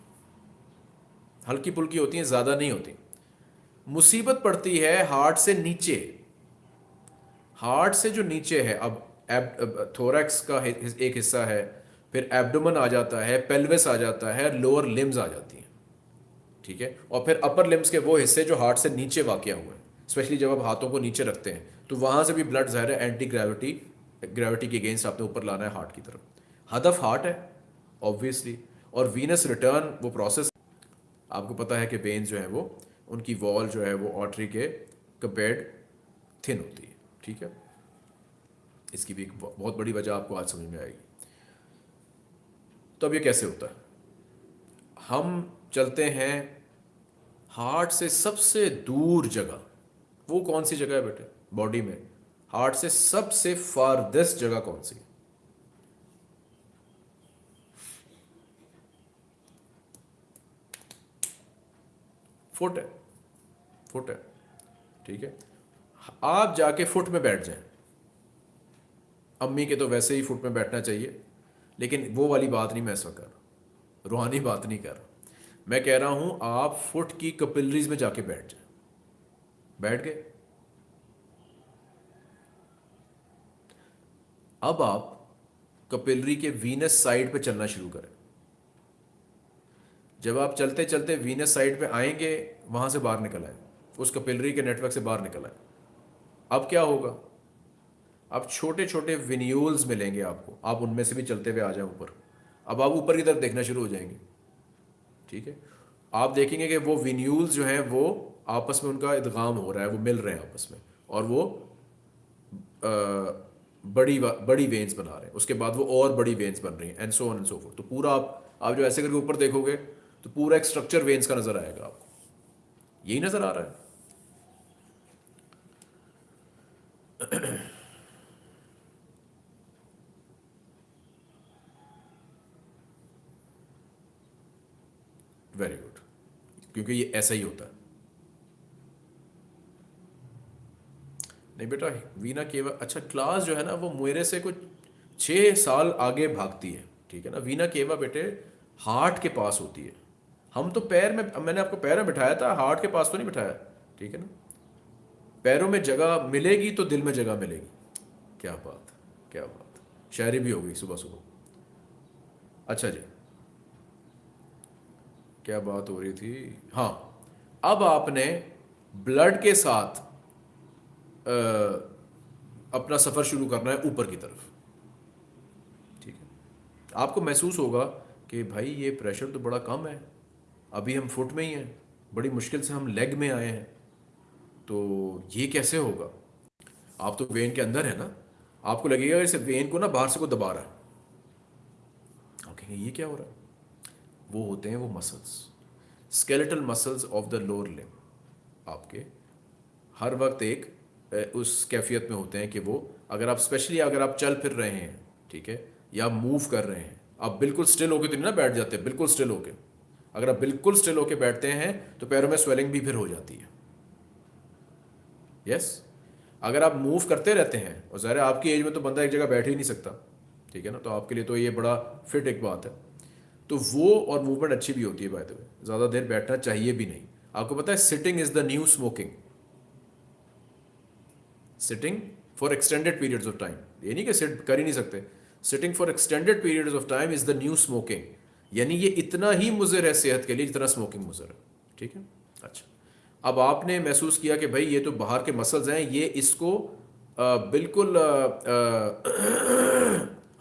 हल्की पुल्की होती हैं, ज़्यादा नहीं होती. मुसीबत पड़ती है हार्ट से नीचे. हार्ट से जो नीचे है, अब एब थोरैक्स का एक हिस्सा है, फिर एब्डोमन आ जाता है पेल्विस आ जाता है लोअर लिम्स आ जाती हैं. ठीक है? और फिर अपर लिम्स के वो हिस्से जो हार्ट से नीचे वाक़ हुए स्पेशली जब आप हाथों को नीचे रखते हैं तो वहाँ से भी ब्लड ज़ाहिर है एंटी ग्रेविटी ग्रेविटी के अगेंस्ट आपने ऊपर लाना है हार्ट की तरफ़। हदफ हार्ट है ऑब्वियसली और वीनस रिटर्न वो प्रोसेस आपको पता है कि वेन्स जो है वो, उनकी वॉल जो है वो ऑर्टरी के कंपेयर्ड थिन होती है, ठीक है? इसकी भी एक बहुत बड़ी वजह आपको आज समझ में आएगी। तो अब ये कैसे होता है? हम चलते हैं, हार्ट से सबसे दूर जगह, वो कौन सी जगह है बेटे? बॉडी में। हार्ट से सबसे फारदेस्ट जगह कौन सी? फुट है। फुट है। ठीक है। आप जाके फुट में बैठ जाएँ। अम्मी के तो वैसे ही फुट में बैठना चाहिए, लेकिन वो वाली बात नहीं मैं ऐसा कर रूहानी बात नहीं कर मैं कह रहा हूँ, आप फुट की कपिलरीज में जाके बैठ जाए। बैठ गए? अब आप कपिलरी के वीनस साइड पे चलना शुरू करें। जब आप चलते चलते वीनस साइड पे आएँगे, वहाँ से बाहर निकल आए। उस कपिलरी के नेटवर्क से बाहर निकल आए। अब क्या होगा? अब छोटे छोटे विन्यूल्स मिलेंगे आपको। आप उनमें से भी चलते हुए आ जाए ऊपर। अब आप ऊपर की तरफ़ देखना शुरू हो जाएँगे। ठीक है? आप देखेंगे कि वो विन्यूल्स जो हैं वो आपस में उनका इदगाम हो रहा है वो मिल रहे हैं आपस में। और वो आ, बड़ी बड़ी वेन्स बना रहे हैं। उसके बाद वो और बड़ी वेन्स बन रही हैं and so on and so forth तो पूरा आप आप जो ऐसे करके ऊपर देखोगे तो पूरा एक स्ट्रक्चर वेन्स का नज़र आएगा आपको। यही नज़र आ रहा है। वेरी गुड क्योंकि ये ऐसा ही होता है। नहीं बेटा, वीना केवल अच्छा क्लास जो है ना, वो मेरे से कुछ छः साल आगे भागती है, ठीक है ना? वीना केवा बेटे, हार्ट के पास होती है। हम तो पैर में, मैंने आपको पैर में बिठाया था, हार्ट के पास तो नहीं बिठाया, ठीक है ना? पैरों में जगह मिलेगी तो दिल में जगह मिलेगी। क्या बात क्या बात। शायरी भी हो गई सुबह सुबह अच्छा जी। क्या बात हो रही थी? हाँ। अब आपने ब्लड के साथ आ, अपना सफ़र शुरू करना है ऊपर की तरफ़। ठीक है। आपको महसूस होगा कि भाई ये प्रेशर तो बड़ा कम है। अभी हम फुट में ही हैं। बड़ी मुश्किल से हम लेग में आए हैं। तो ये कैसे होगा? आप तो वेन के अंदर है ना। आपको लगेगा इसे वेन को ना बाहर से को दबा रहा है। आप कहेंगे ये क्या हो रहा है? वो होते हैं वो muscles skeletal muscles of the lower limb आपके हर वक्त एक उस कैफियत में होते हैं कि वो, अगर आप स्पेशली अगर आप चल फिर रहे हैं, ठीक है, या मूव कर रहे हैं, आप बिल्कुल स्टिल होके तो नहीं ना बैठ जाते, बिल्कुल स्टिल होके. अगर आप बिल्कुल स्टिल होके बैठते हैं तो पैरों में स्वेलिंग भी फिर हो जाती है. यस? अगर आप मूव करते रहते हैं, और ज़ाहिर आपकी एज में तो बंदा एक जगह बैठ ही नहीं सकता, ठीक है ना तो आपके लिए तो ये बड़ा फिट एक बात है. तो वो और मूवमेंट अच्छी भी होती है बाय द वे ज़्यादा देर बैठना चाहिए भी नहीं। आपको पता है sitting is the new smoking sitting for extended periods of time ये नहीं कि सिट कर ही नहीं सकते। Sitting for extended periods of time is the new smoking यानी ये इतना ही मुजर है सेहत के लिए जितना स्मोकिंग मुजर है। ठीक है? अच्छा। अब आपने महसूस किया कि भाई ये तो बाहर के मसल्स हैं ये इसको आ, बिल्कुल आ, आ,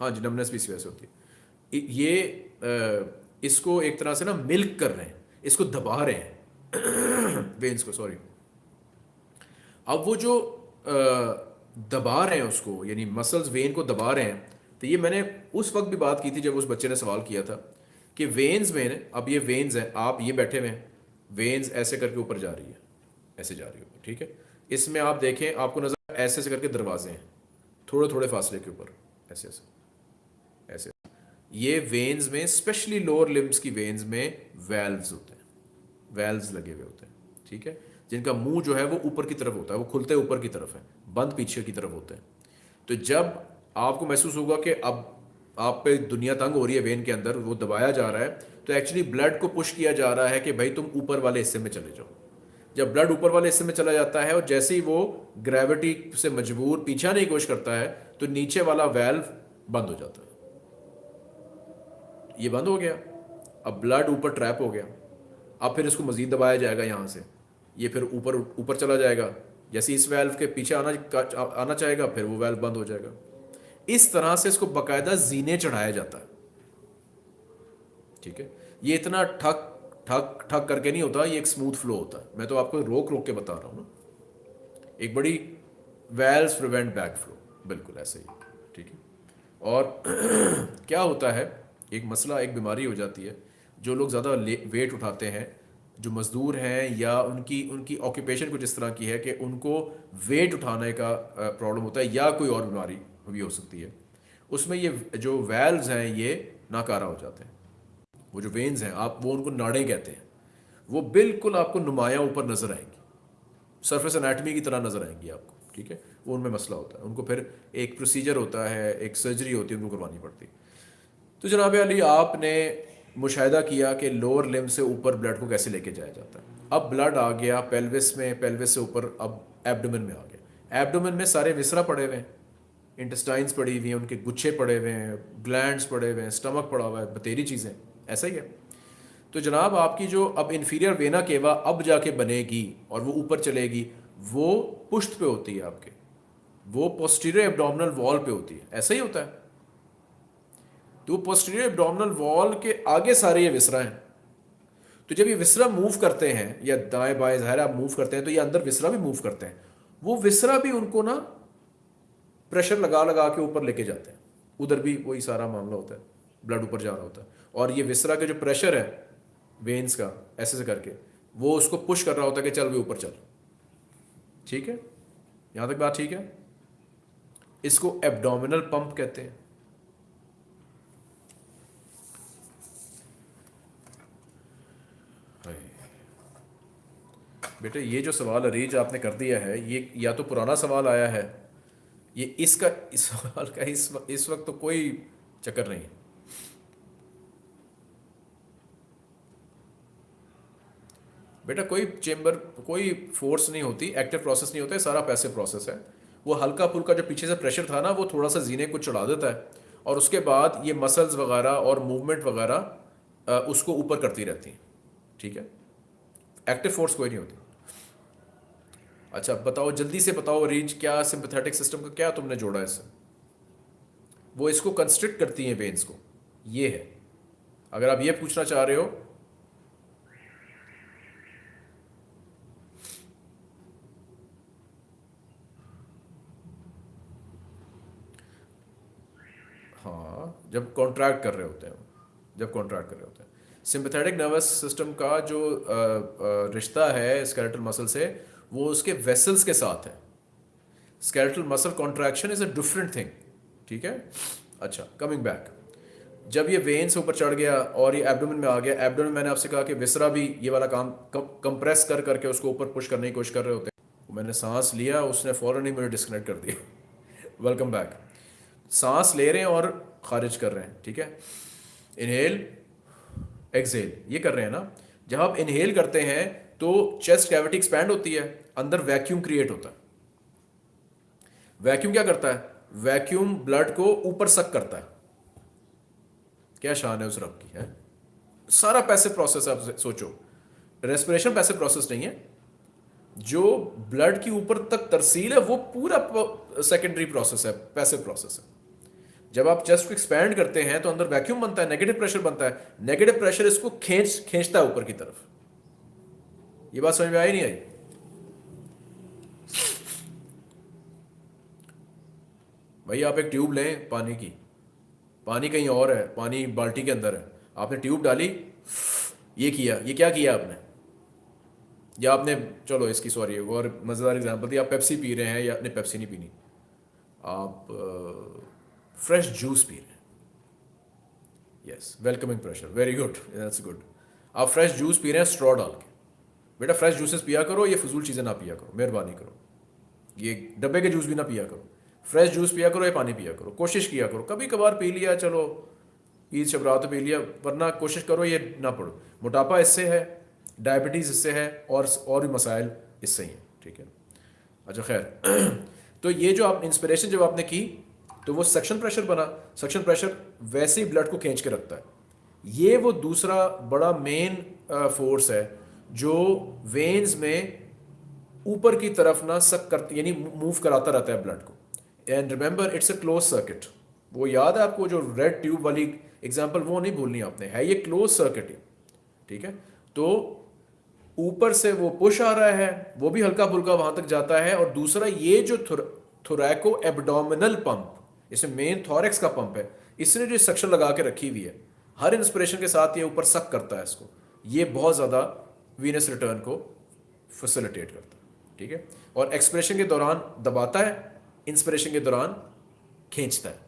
हाँ जी नमनेस भी इसी वजह से होती है। ये इसको एक तरह से ना मिल्क कर रहे हैं, इसको दबा रहे हैं। वेन्स को सॉरी अब वो जो दबा रहे हैं उसको, यानी मसल्स वेन को दबा रहे हैं तो ये मैंने उस वक्त भी बात की थी जब उस बच्चे ने सवाल किया था कि वेन्स में, अब ये वेन्स हैं, आप ये बैठे हुए हैं वेन्स ऐसे करके ऊपर जा रही है, ऐसे जा रही है, ठीक है? इसमें आप देखें, आपको नज़र ऐसे ऐसे करके दरवाजे हैं थोड़े थोड़े फासले के ऊपर ऐसे ऐसे ये वेन्स में स्पेशली लोअर लिम्स की वेन्स में वेल्व्स होते हैं। वेल्व्स लगे हुए होते हैं, ठीक है? जिनका मुँह जो है वो ऊपर की तरफ़ होता है, वो खुलते ऊपर की तरफ़ है, बंद पीछे की तरफ़ होते हैं। तो जब आपको महसूस होगा कि अब आप पे दुनिया तंग हो रही है वेन के अंदर, वो दबाया जा रहा है तो एक्चुअली ब्लड को पुश किया जा रहा है कि भाई तुम ऊपर वाले हिस्से में चले जाओ। जब ब्लड ऊपर वाले हिस्से में चला जाता है और जैसे ही वो ग्रेविटी से मजबूर, पीछा नहीं कोशिश करता है तो नीचे वाला वेल्व बंद हो जाता है। ये बंद हो गया। अब ब्लड ऊपर ट्रैप हो गया। अब फिर इसको मजीद दबाया जाएगा यहाँ से। ये फिर ऊपर ऊपर चला जाएगा। जैसे इस वेल्व के पीछे आना आना चाहेगा, फिर वो वेल्व बंद हो जाएगा। इस तरह से इसको बकायदा जीने चढ़ाया जाता है। ठीक है? ये इतना ठक ठक ठक करके नहीं होता, ये एक स्मूथ फ्लो होता है। मैं तो आपको रोक रोक के बता रहा हूँ ना। एक बड़ी वेल्स प्रिवेंट बैक फ्लो बिल्कुल ऐसे ही। ठीक है? और क्या होता है? एक मसला, एक बीमारी हो जाती है, जो लोग ज़्यादा वेट उठाते हैं, जो मज़दूर हैं या उनकी उनकी ऑक्यूपेशन कुछ इस तरह की है कि उनको वेट उठाने का प्रॉब्लम होता है या कोई और बीमारी भी हो सकती है। उसमें ये जो वेल्व्स हैं, ये नाकारा हो जाते हैं। वो जो वेन्स हैं, आप, वो उनको नाड़े कहते हैं। वो बिल्कुल आपको नुमाया ऊपर नज़र आएँगी। सरफेस एनाटमी की तरह नज़र आएँगी आपको, ठीक है? वो उनमें मसला होता है। उनको फिर एक प्रोसीजर होता है, एक सर्जरी होती है, उनको करवानी पड़ती है। तो जनाब अली, आपने मुशाह किया कि लोअर लिम से ऊपर ब्लड को कैसे लेके जाया जाता है? अब ब्लड आ गया पेल्विस में पेल्विस से ऊपर, अब एब्डोमेन में आ गया। एब्डोमेन में सारे विसरा पड़े हुए हैं। इंटेस्टाइंस पड़ी हुई हैं, उनके गुच्छे पड़े हुए हैं ग्लैंड्स पड़े हुए हैं स्टमक पड़ा हुआ है, बतेरी चीज़ें। ऐसा ही है। तो जनाब, आपकी जो अब इन्फीरियर वेना केवा अब जाके बनेगी और वो ऊपर चलेगी, वो पुश्त पे होती है आपके। वो पोस्टीरियर एब्डोमिनल वॉल पे होती है। ऐसा ही होता है। तो पोस्टीरियर एब्डोमिनल वॉल के आगे सारे ये विसरा हैं। तो जब ये विसरा मूव करते हैं, या दाएँ बाएँ ज़ाहिर आप मूव करते हैं तो ये अंदर विसरा भी मूव करते हैं। वो विसरा भी उनको ना प्रेशर लगा लगा के ऊपर लेके जाते हैं। उधर भी वही सारा मामला होता है। ब्लड ऊपर जा रहा होता है। और ये विसरा का जो प्रेशर है वेन्स का, ऐसे से करके, वो उसको पुश कर रहा होता है कि चल भी ऊपर चल। ठीक है? यहाँ तक बात ठीक है? इसको एब्डोमिनल पंप कहते हैं। बेटे, ये जो सवाल अरेंज आपने कर दिया है, ये या तो पुराना सवाल आया है, ये इसका, इस सवाल का इस इस वक्त तो कोई चक्कर नहीं है। बेटा, कोई चेंबर, कोई फोर्स नहीं होती, एक्टिव प्रोसेस नहीं होता है सारा पैसे प्रोसेस है। वो हल्का फुल्का जो पीछे से प्रेशर था ना, वो थोड़ा सा जीने को चढ़ा देता है। और उसके बाद ये मसल्स वगैरह और मूवमेंट वगैरह उसको ऊपर करती रहती हैं। ठीक है? एक्टिव फोर्स कोई नहीं होती। अच्छा बताओ, जल्दी से बताओ रेंज क्या सिंपथेटिक सिस्टम का क्या तुमने जोड़ा इससे? वो इसको कंस्ट्रिक्ट करती हैं वेन्स को। ये है। अगर आप ये पूछना चाह रहे हो। हाँ जब कॉन्ट्रैक्ट कर रहे होते हैं जब कॉन्ट्रैक्ट कर रहे होते हैं। सिंपथेटिक नर्वस सिस्टम का जो रिश्ता है स्केलेटल मसल से वो उसके वेसल्स के साथ है। Skeletal muscle contraction is a different thing ठीक है? अच्छा कमिंग बैक जब ये वेन्स ऊपर चढ़ गया और ये एब्डोमेन में आ गया एब्डोमेन मैंने आपसे कहा कि विसरा भी ये वाला काम कंप्रेस कर करके उसको ऊपर पुश करने की कोशिश कर रहे होते हैं। मैंने सांस लिया, उसने फ़ौरन ही मुझे डिस्कनेक्ट कर दिया। वेलकम बैक सांस ले रहे हैं और खारिज कर रहे हैं, ठीक है? इनहेल एक्सेल ये कर रहे हैं ना? जब आप इनहेल करते हैं तो चेस्ट कैविटी एक्सपैंड होती है। अंदर वैक्यूम क्रिएट होता है। वैक्यूम क्या करता है? वैक्यूम ब्लड को ऊपर सक करता है। क्या शान है उस रब की, है? सारा पैसे प्रोसेस आप सोचो। रेस्पिरेशन पैसे प्रोसेस नहीं है। जो ब्लड की ऊपर तक तरसील है, वो पूरा सेकेंडरी प्रोसेस है पैसे प्रोसेस है। जब आप चेस्ट को एक्सपैंड करते हैं तो अंदर वैक्यूम बनता है नेगेटिव प्रेशर बनता है। नेगेटिव प्रेशर इसको खींच खींचता है ऊपर की तरफ़। ये बात समझ में आई नहीं आई? भाई, आप एक ट्यूब लें पानी की। पानी कहीं और है, पानी बाल्टी के अंदर है। आपने ट्यूब डाली, ये किया, ये क्या किया आपने? या आपने, चलो इसकी सॉरी और मज़ेदार एग्जांपल दी, आप पेप्सी पी रहे हैं या आपने पेप्सी नहीं पीनी। आप फ्रेश जूस पी रहे हैं। Yes welcoming pressure very good that's good आप फ्रेश जूस पी रहे हैं स्ट्रॉ डाल के। बेटा फ्रेश जूसेस पिया करो, ये फजूल चीज़ें ना पिया करो, मेहरबानी करो। ये डब्बे के जूस भी ना पिया करो। फ्रेश जूस पिया करो या पानी पिया करो। कोशिश किया करो। कभी कभार पी लिया, चलो, ईद, शबरात पी लिया, वरना कोशिश करो ये ना पढ़ो मोटापा इससे है, डायबिटीज़ इससे है, और और भी मसाइल इससे ही हैं, ठीक है? अच्छा खैर। तो ये जो आप इंस्पिरेशन जब आपने की तो वो सक्शन प्रेशर बना। सक्शन प्रेशर वैसे ही ब्लड को खींच के रखता है। ये वो दूसरा बड़ा मेन फोर्स है, जो वेन्स में ऊपर की तरफ़ ना सक कर यानी मूव कराता रहता है ब्लड को। And remember it's a close circuit वो याद है आपको जो रेड ट्यूब वाली एग्ज़ाम्पल वो नहीं भूलनी आपने। है ये क्लोज सर्किट ही। ठीक है? तो ऊपर से वो पुश आ रहा है, वो भी हल्का फुल्का वहाँ तक जाता है और दूसरा ये जो थोरैको एबडोमिनल पंप इसमें मेन थॉरेक्स का पंप है, इसने जो सक्शन लगा के रखी हुई है, हर इंस्पिरेशन के साथ ये ऊपर सक करता है इसको। ये बहुत ज़्यादा वीनस रिटर्न को फैसिलिटेट करता है। ठीक है? और एक्सप्रेशन के दौरान दबाता है इंस्पिरेशन के दौरान खींचता है।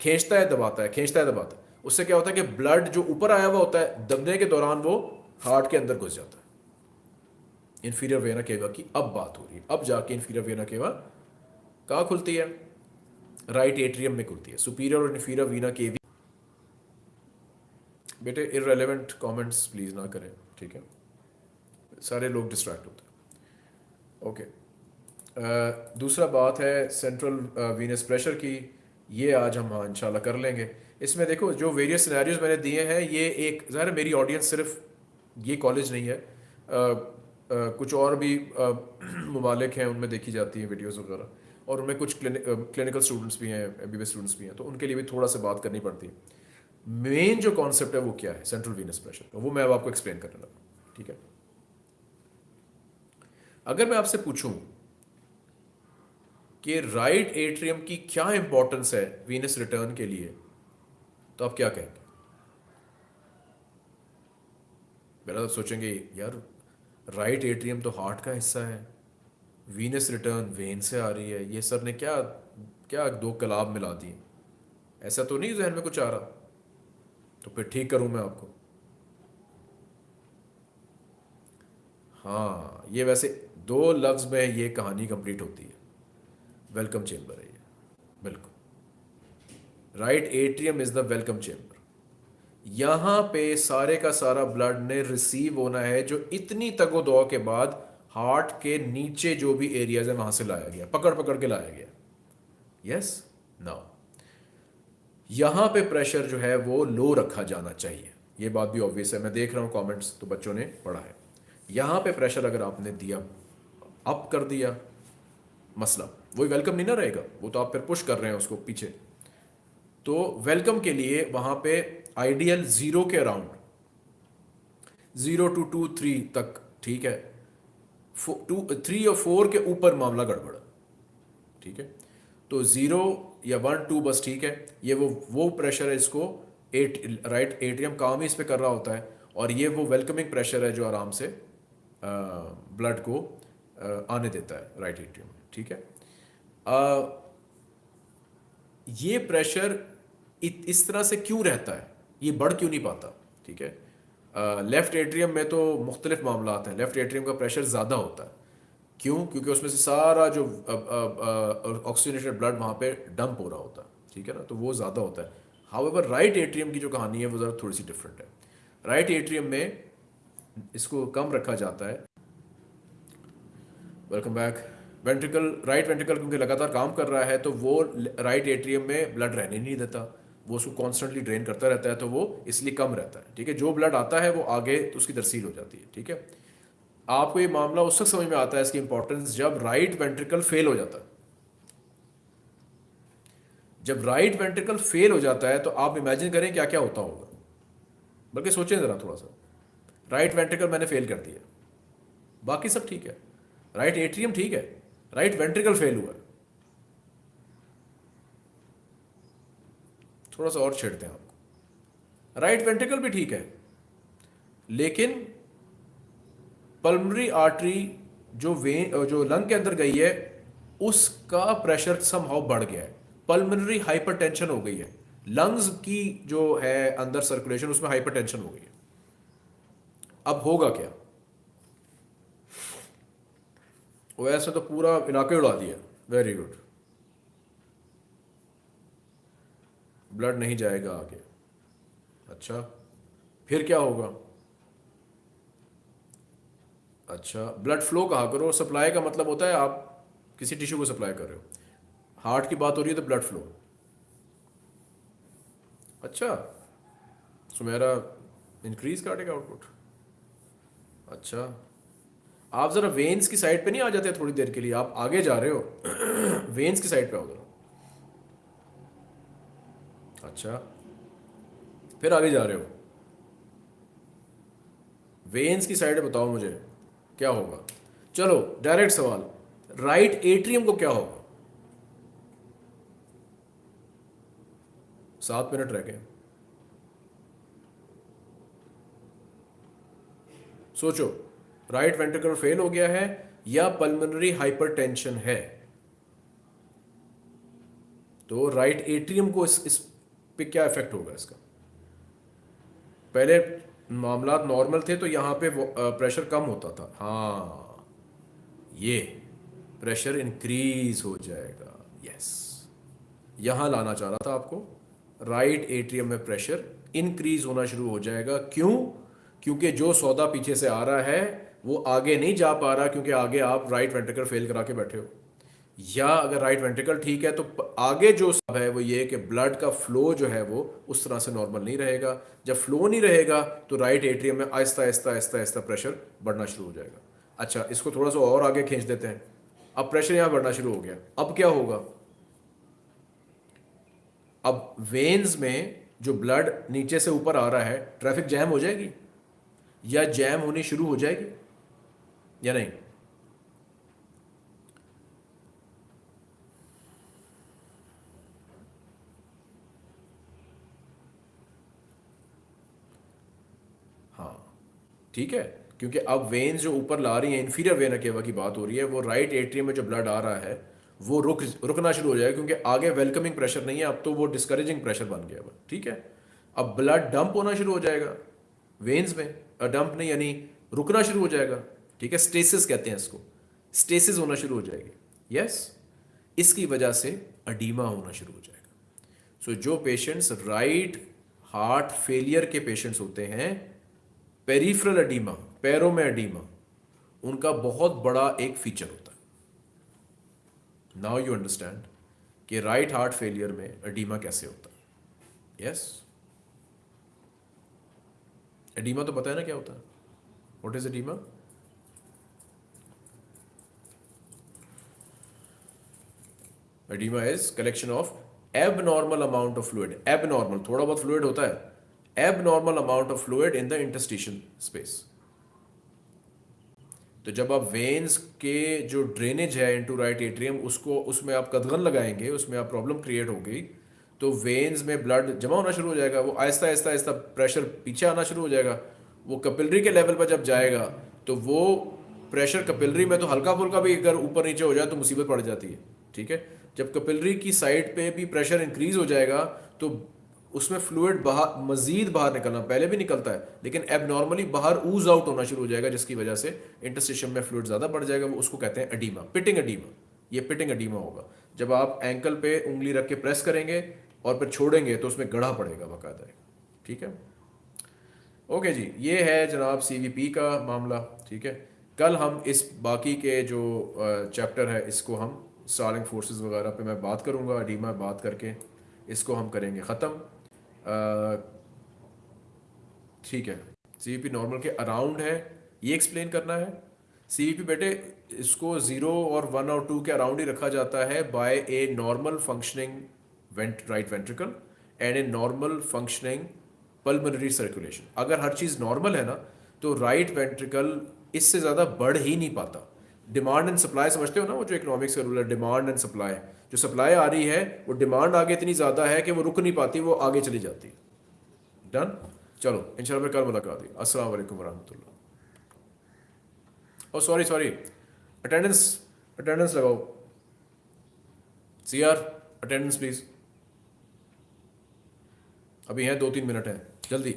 खींचता है दबाता है खींचता है दबाता है। उससे क्या होता है कि ब्लड जो ऊपर आया हुआ होता है दबने के दौरान वो हार्ट के अंदर घुस जाता है। इन्फीरियर वेना केवा की अब बात हो रही है। अब जाके इन्फीरियर वेना केवा कहाँ खुलती है? राइट एट्रियम में खुलती है। सुपीरियर और इन्फीरियर वीना केवी बेटे इरेलीवेंट कमेंट्स प्लीज़ ना करें ठीक है? सारे लोग डिस्ट्रैक्ट होते हैं। ओके uh, दूसरा बात है सेंट्रल वीनस प्रेशर की ये आज हम हाँ इंशाल्लाह कर लेंगे। इसमें देखो जो वेरियस सिनेरियोज मैंने दिए हैं ये एक ज़ाहिर मेरी ऑडियंस सिर्फ़ ये कॉलेज नहीं है। आ, आ, कुछ और भी ममालिक हैं उनमें देखी जाती हैं वीडियोज़ वगैरह। और उनमें कुछ क्लिनिकल स्टूडेंट्स भी हैं एम स्टूडेंट्स भी हैं तो उनके लिए भी थोड़ा सा बात करनी पड़ती है। मेन जो कॉन्सेप्ट है वो क्या है? सेंट्रल वीनस प्रेशर वो मैं अब आपको एक्सप्लेन करने लगा ठीक है? अगर मैं आपसे पूछूँ कि राइट एट्रियम की क्या इंपॉर्टेंस है वीनस रिटर्न के लिए? तो आप क्या कहेंगे? मेरा तो सोचेंगे, यार, राइट एट्रियम तो हार्ट का हिस्सा है। वीनस रिटर्न वेन से आ रही है। ये सर ने क्या क्या दो कलाब मिला दिए? ऐसा तो नहीं जहन में कुछ आ रहा। तो फिर ठीक करूँ मैं आपको? हाँ ये वैसे दो लफ्ज़ में ये कहानी कंप्लीट होती है। वेलकम चेम्बर है ये। बिल्कुल। Right atrium is the welcome chamber यहाँ पे सारे का सारा ब्लड ने रिसीव होना है जो इतनी तगो दो के बाद हार्ट के नीचे जो भी एरियाज़ है वहाँ से लाया गया। पकड़ पकड़ के लाया गया। यस नाउ यहाँ पे प्रेशर जो है वो लो रखा जाना चाहिए। ये बात भी ऑब्वियस है। मैं देख रहा हूँ कमेंट्स तो बच्चों ने पढ़ा है। यहाँ पे प्रेशर अगर आपने दिया अप कर दिया, मसला। वही वेलकम नहीं ना रहेगा। वो तो आप फिर पुश कर रहे हैं उसको पीछे। तो वेलकम के लिए वहाँ पे आइडियल ज़ीरो के around zero to two to three ठीक है? टू थ्री और फोर के ऊपर मामला गड़बड़। ठीक है? तो ज़ीरो या वन टू बस ठीक है। ये वो वो प्रेशर है इसको। एट राइट एटीएम काम ही इस पर कर रहा होता है। और ये वो वेलकमिंग प्रेशर है जो आराम से ब्लड को आ, आने देता है राइट एटीएम ठीक है? ये प्रेशर इत, इस तरह से क्यों रहता है? ये बढ़ क्यों नहीं पाता? ठीक है? लेफ़्ट एट्रियम में तो मुख्तलिफ़ मामला हैं। लेफ़्ट एट्रियम का प्रेशर ज़्यादा होता है। क्यों? क्योंकि उसमें से सारा जो ऑक्सीजनेटेड ब्लड वहाँ पे डंप हो रहा होता है। ठीक है ना? तो वो ज़्यादा होता है। हाउ एवर राइट एट्रियम की जो कहानी है वो ज़रा थोड़ी सी डिफरेंट है। राइट right एट्रियम में इसको कम रखा जाता है। Welcome back ventricle right ventricle क्योंकि लगातार काम कर रहा है तो वो राइट एट्रियम में ब्लड रहने नहीं देता। वो उसको कॉन्स्टेंटली ड्रेन करता रहता है तो वो इसलिए कम रहता है, ठीक है? जो ब्लड आता है, वो आगे तो उसकी तरसील हो जाती है, ठीक है? आपको ये मामला उस वक्त समझ में आता है इसकी इंपॉर्टेंस जब राइट वेंट्रिकल फेल हो जाता है। जब राइट वेंट्रिकल फेल हो जाता है तो आप इमेजिन करें क्या क्या होता होगा। बल्कि सोचें ज़रा थोड़ा सा। राइट वेंट्रिकल मैंने फेल कर दिया। बाकी सब ठीक है। राइट एट्रियम ठीक है। राइट वेंट्रिकल फेल हुआ थोड़ा सा और छेड़ते हैं आपको। राइट वेंट्रिकल भी ठीक है। लेकिन पल्मरी आर्टरी जो वे जो लंग के अंदर गई है, उसका प्रेशर समहाउ बढ़ गया है। पल्मनरी हाइपरटेंशन हो गई है। लंग्स की जो है अंदर सर्कुलेशन उसमें हाइपरटेंशन हो गई है। अब होगा क्या? वैसे तो पूरा इलाके उड़ा दिया वेरी गुड ब्लड नहीं जाएगा आगे। अच्छा फिर क्या होगा? अच्छा ब्लड फ्लो कहा करो? सप्लाई का मतलब होता है आप किसी टिश्यू को सप्लाई कर रहे हो। हार्ट की बात हो रही है तो ब्लड फ्लो अच्छा सुमेरा इंक्रीज काटेगा आउटपुट अच्छा आप ज़रा वेन्स की साइड पे नहीं आ जाते थोड़ी देर के लिए? आप आगे जा रहे हो। वेन्स की साइड पे आओ अच्छा। फिर आगे जा रहे हो। वेन्स की साइड बताओ मुझे, क्या होगा? चलो डायरेक्ट सवाल। राइट एट्रियम को क्या होगा? सात मिनट रह गए। सोचो। राइट वेंट्रिकल फेल हो गया है या पल्मोनरी हाइपरटेंशन है। तो राइट एट्रियम को इस, इस पे क्या इफ़ेक्ट होगा इसका? पहले मामला नॉर्मल थे तो यहाँ पे प्रेशर कम होता था। हाँ ये प्रेशर इंक्रीज हो जाएगा। यस यहाँ लाना चाह रहा था आपको राइट एट्रियम में प्रेशर इंक्रीज होना शुरू हो जाएगा। क्यों? क्योंकि जो सौदा पीछे से आ रहा है वो आगे नहीं जा पा रहा क्योंकि आगे आप राइट वेंट्रिकल फेल करा के बैठे हो। या अगर राइट वेंट्रिकल ठीक है तो आगे जो सब है वो ये कि ब्लड का फ्लो जो है वो उस तरह से नॉर्मल नहीं रहेगा। जब फ्लो नहीं रहेगा तो राइट एट्रियम में आहिस्ता आहिस्ता आहिस्ता आहिस्ता प्रेशर बढ़ना शुरू हो जाएगा। अच्छा इसको थोड़ा सा और आगे खींच देते हैं। अब प्रेशर यहाँ बढ़ना शुरू हो गया। अब क्या होगा? अब वेन्स में जो ब्लड नीचे से ऊपर आ रहा है ट्रैफ़िक जैम हो जाएगी? या जैम होनी शुरू हो जाएगी? या नहीं हाँ ठीक है, क्योंकि अब वेन्स जो ऊपर ला रही हैं इन्फीरियर वेना केवा की बात हो रही है, वो राइट एट्रियम में जो ब्लड आ रहा है, वो रुक, रुकना शुरू हो जाएगा, क्योंकि आगे वेलकमिंग प्रेशर नहीं है, अब तो वो डिस्करेजिंग प्रेशर बन गया हुआ ठीक है? अब ब्लड डंप होना शुरू हो जाएगा वेन्स में डंप नहीं, यानी रुकना शुरू हो जाएगा। ठीक है? स्टेसिस कहते हैं इसको। स्टेसिस होना शुरू हो जाएगी। यस इसकी वजह से अडीमा होना शुरू हो जाएगा। सो so, जो पेशेंट्स राइट हार्ट फेलियर के पेशेंट्स होते हैं पेरिफरल अडीमा पैरों में अडीमा उनका बहुत बड़ा एक फीचर होता है। नाउ यू अंडरस्टैंड कि राइट हार्ट फेलियर में अडीमा कैसे होता है। यस एडीमा तो पता है ना क्या होता है? What is oedema collection of abnormal amount of fluid abnormal थोड़ा बहुत फ्लूड होता है. Normal amount of fluid in the interstitium space तो जब आप वेन्स के जो ड्रेनेज है इनटू राइट एट्रियम उसको, उसमें आप कदगन लगाएँगे, उसमें आप प्रॉब्लम क्रिएट होगी तो वेन्स में ब्लड जमा होना शुरू हो जाएगा, वो आहिस्ता आहिस्ता आहिस्ता प्रेशर पीछे आना शुरू हो जाएगा. वो कपिलरी के लेवल पर जब जाएगा तो वो प्रेशर कपिलरी में तो हल्का फुल्का भी अगर ऊपर नीचे हो जाए तो मुसीबत पड़ जाती है. ठीक है? जब कपिलरी की साइड पे भी प्रेशर इंक्रीज हो जाएगा तो उसमें फ्लूड बाहर, मजीद बाहर निकलना, पहले भी निकलता है, लेकिन एब नॉर्मली बाहर ऊज आउट होना शुरू हो जाएगा, जिसकी वजह से इंटरस्टेशन में फ्लूड ज़्यादा बढ़ जाएगा, वो उसको कहते हैं अडीमा पिटिंग अडीमा ये पिटिंग अडीमा होगा। जब आप एंकल पे उंगली रख के प्रेस करेंगे और फिर छोड़ेंगे तो उसमें गढ़ा पड़ेगा बाकायदा, ठीक है? ओके जी, ये है जनाब सीवीपी का मामला, ठीक है? कल हम इस बाकी के जो चैप्टर है, इसको हम स्टालिंग फोर्सेस वगैरह पे मैं बात करूँगा डीमा बात करके इसको हम करेंगे ख़त्म। ठीक है। सी नॉर्मल के अराउंड है, ये एक्सप्लेन करना है। सी बेटे, इसको ज़ीरो और वन और टू के अराउंड ही रखा जाता है by a normal functioning vent right ventricle and a normal functioning pulmonary circulation अगर हर चीज़ नॉर्मल है ना तो राइट वेंट्रिकल इससे ज़्यादा बढ़ ही नहीं पाता। डिमांड एंड सप्लाई समझते हो ना वो जो इकोनॉमिक्स का रूल है डिमांड एंड सप्लाई जो सप्लाई आ रही है, वो डिमांड आगे इतनी ज़्यादा है कि वो रुक नहीं पाती, वो आगे चली जाती डन चलो इन फिर कल मुलाकात हुई असल वरहमल oh sorry sorry attendance attendance लगाओ। सी आर अटेंडेंस प्लीज़ अभी हैं दो तीन मिनट हैं। जल्दी।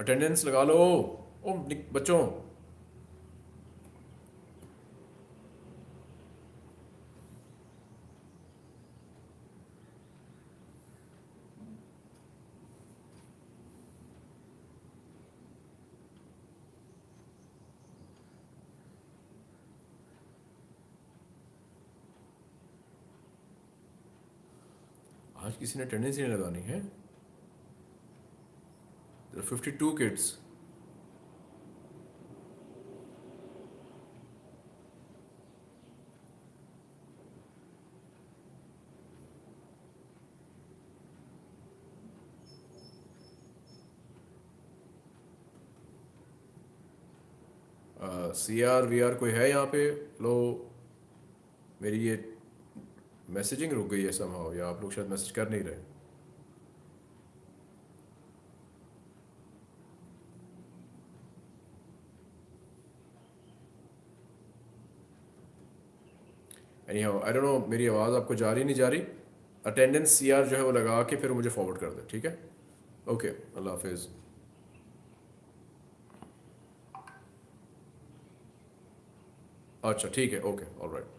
अटेंडेंस लगा लो। ओ बच्चों। आज किसी ने अटेंडेंस नहीं लगानी है। 52 kids. C R V R कोई है यहाँ पे? लो मेरी ये मैसेजिंग रुक गई है समहाउ या आप लोग शायद मैसेज कर नहीं रहे? Anyhow I don't know मेरी आवाज़ आपको जा रही नहीं जा रही? अटेंडेंस सी आर जो है वो लगा के फिर मुझे फॉरवर्ड कर दे, ठीक है? ओके अल्लाह हाफिज़। अच्छा ठीक है ओके ऑल राइट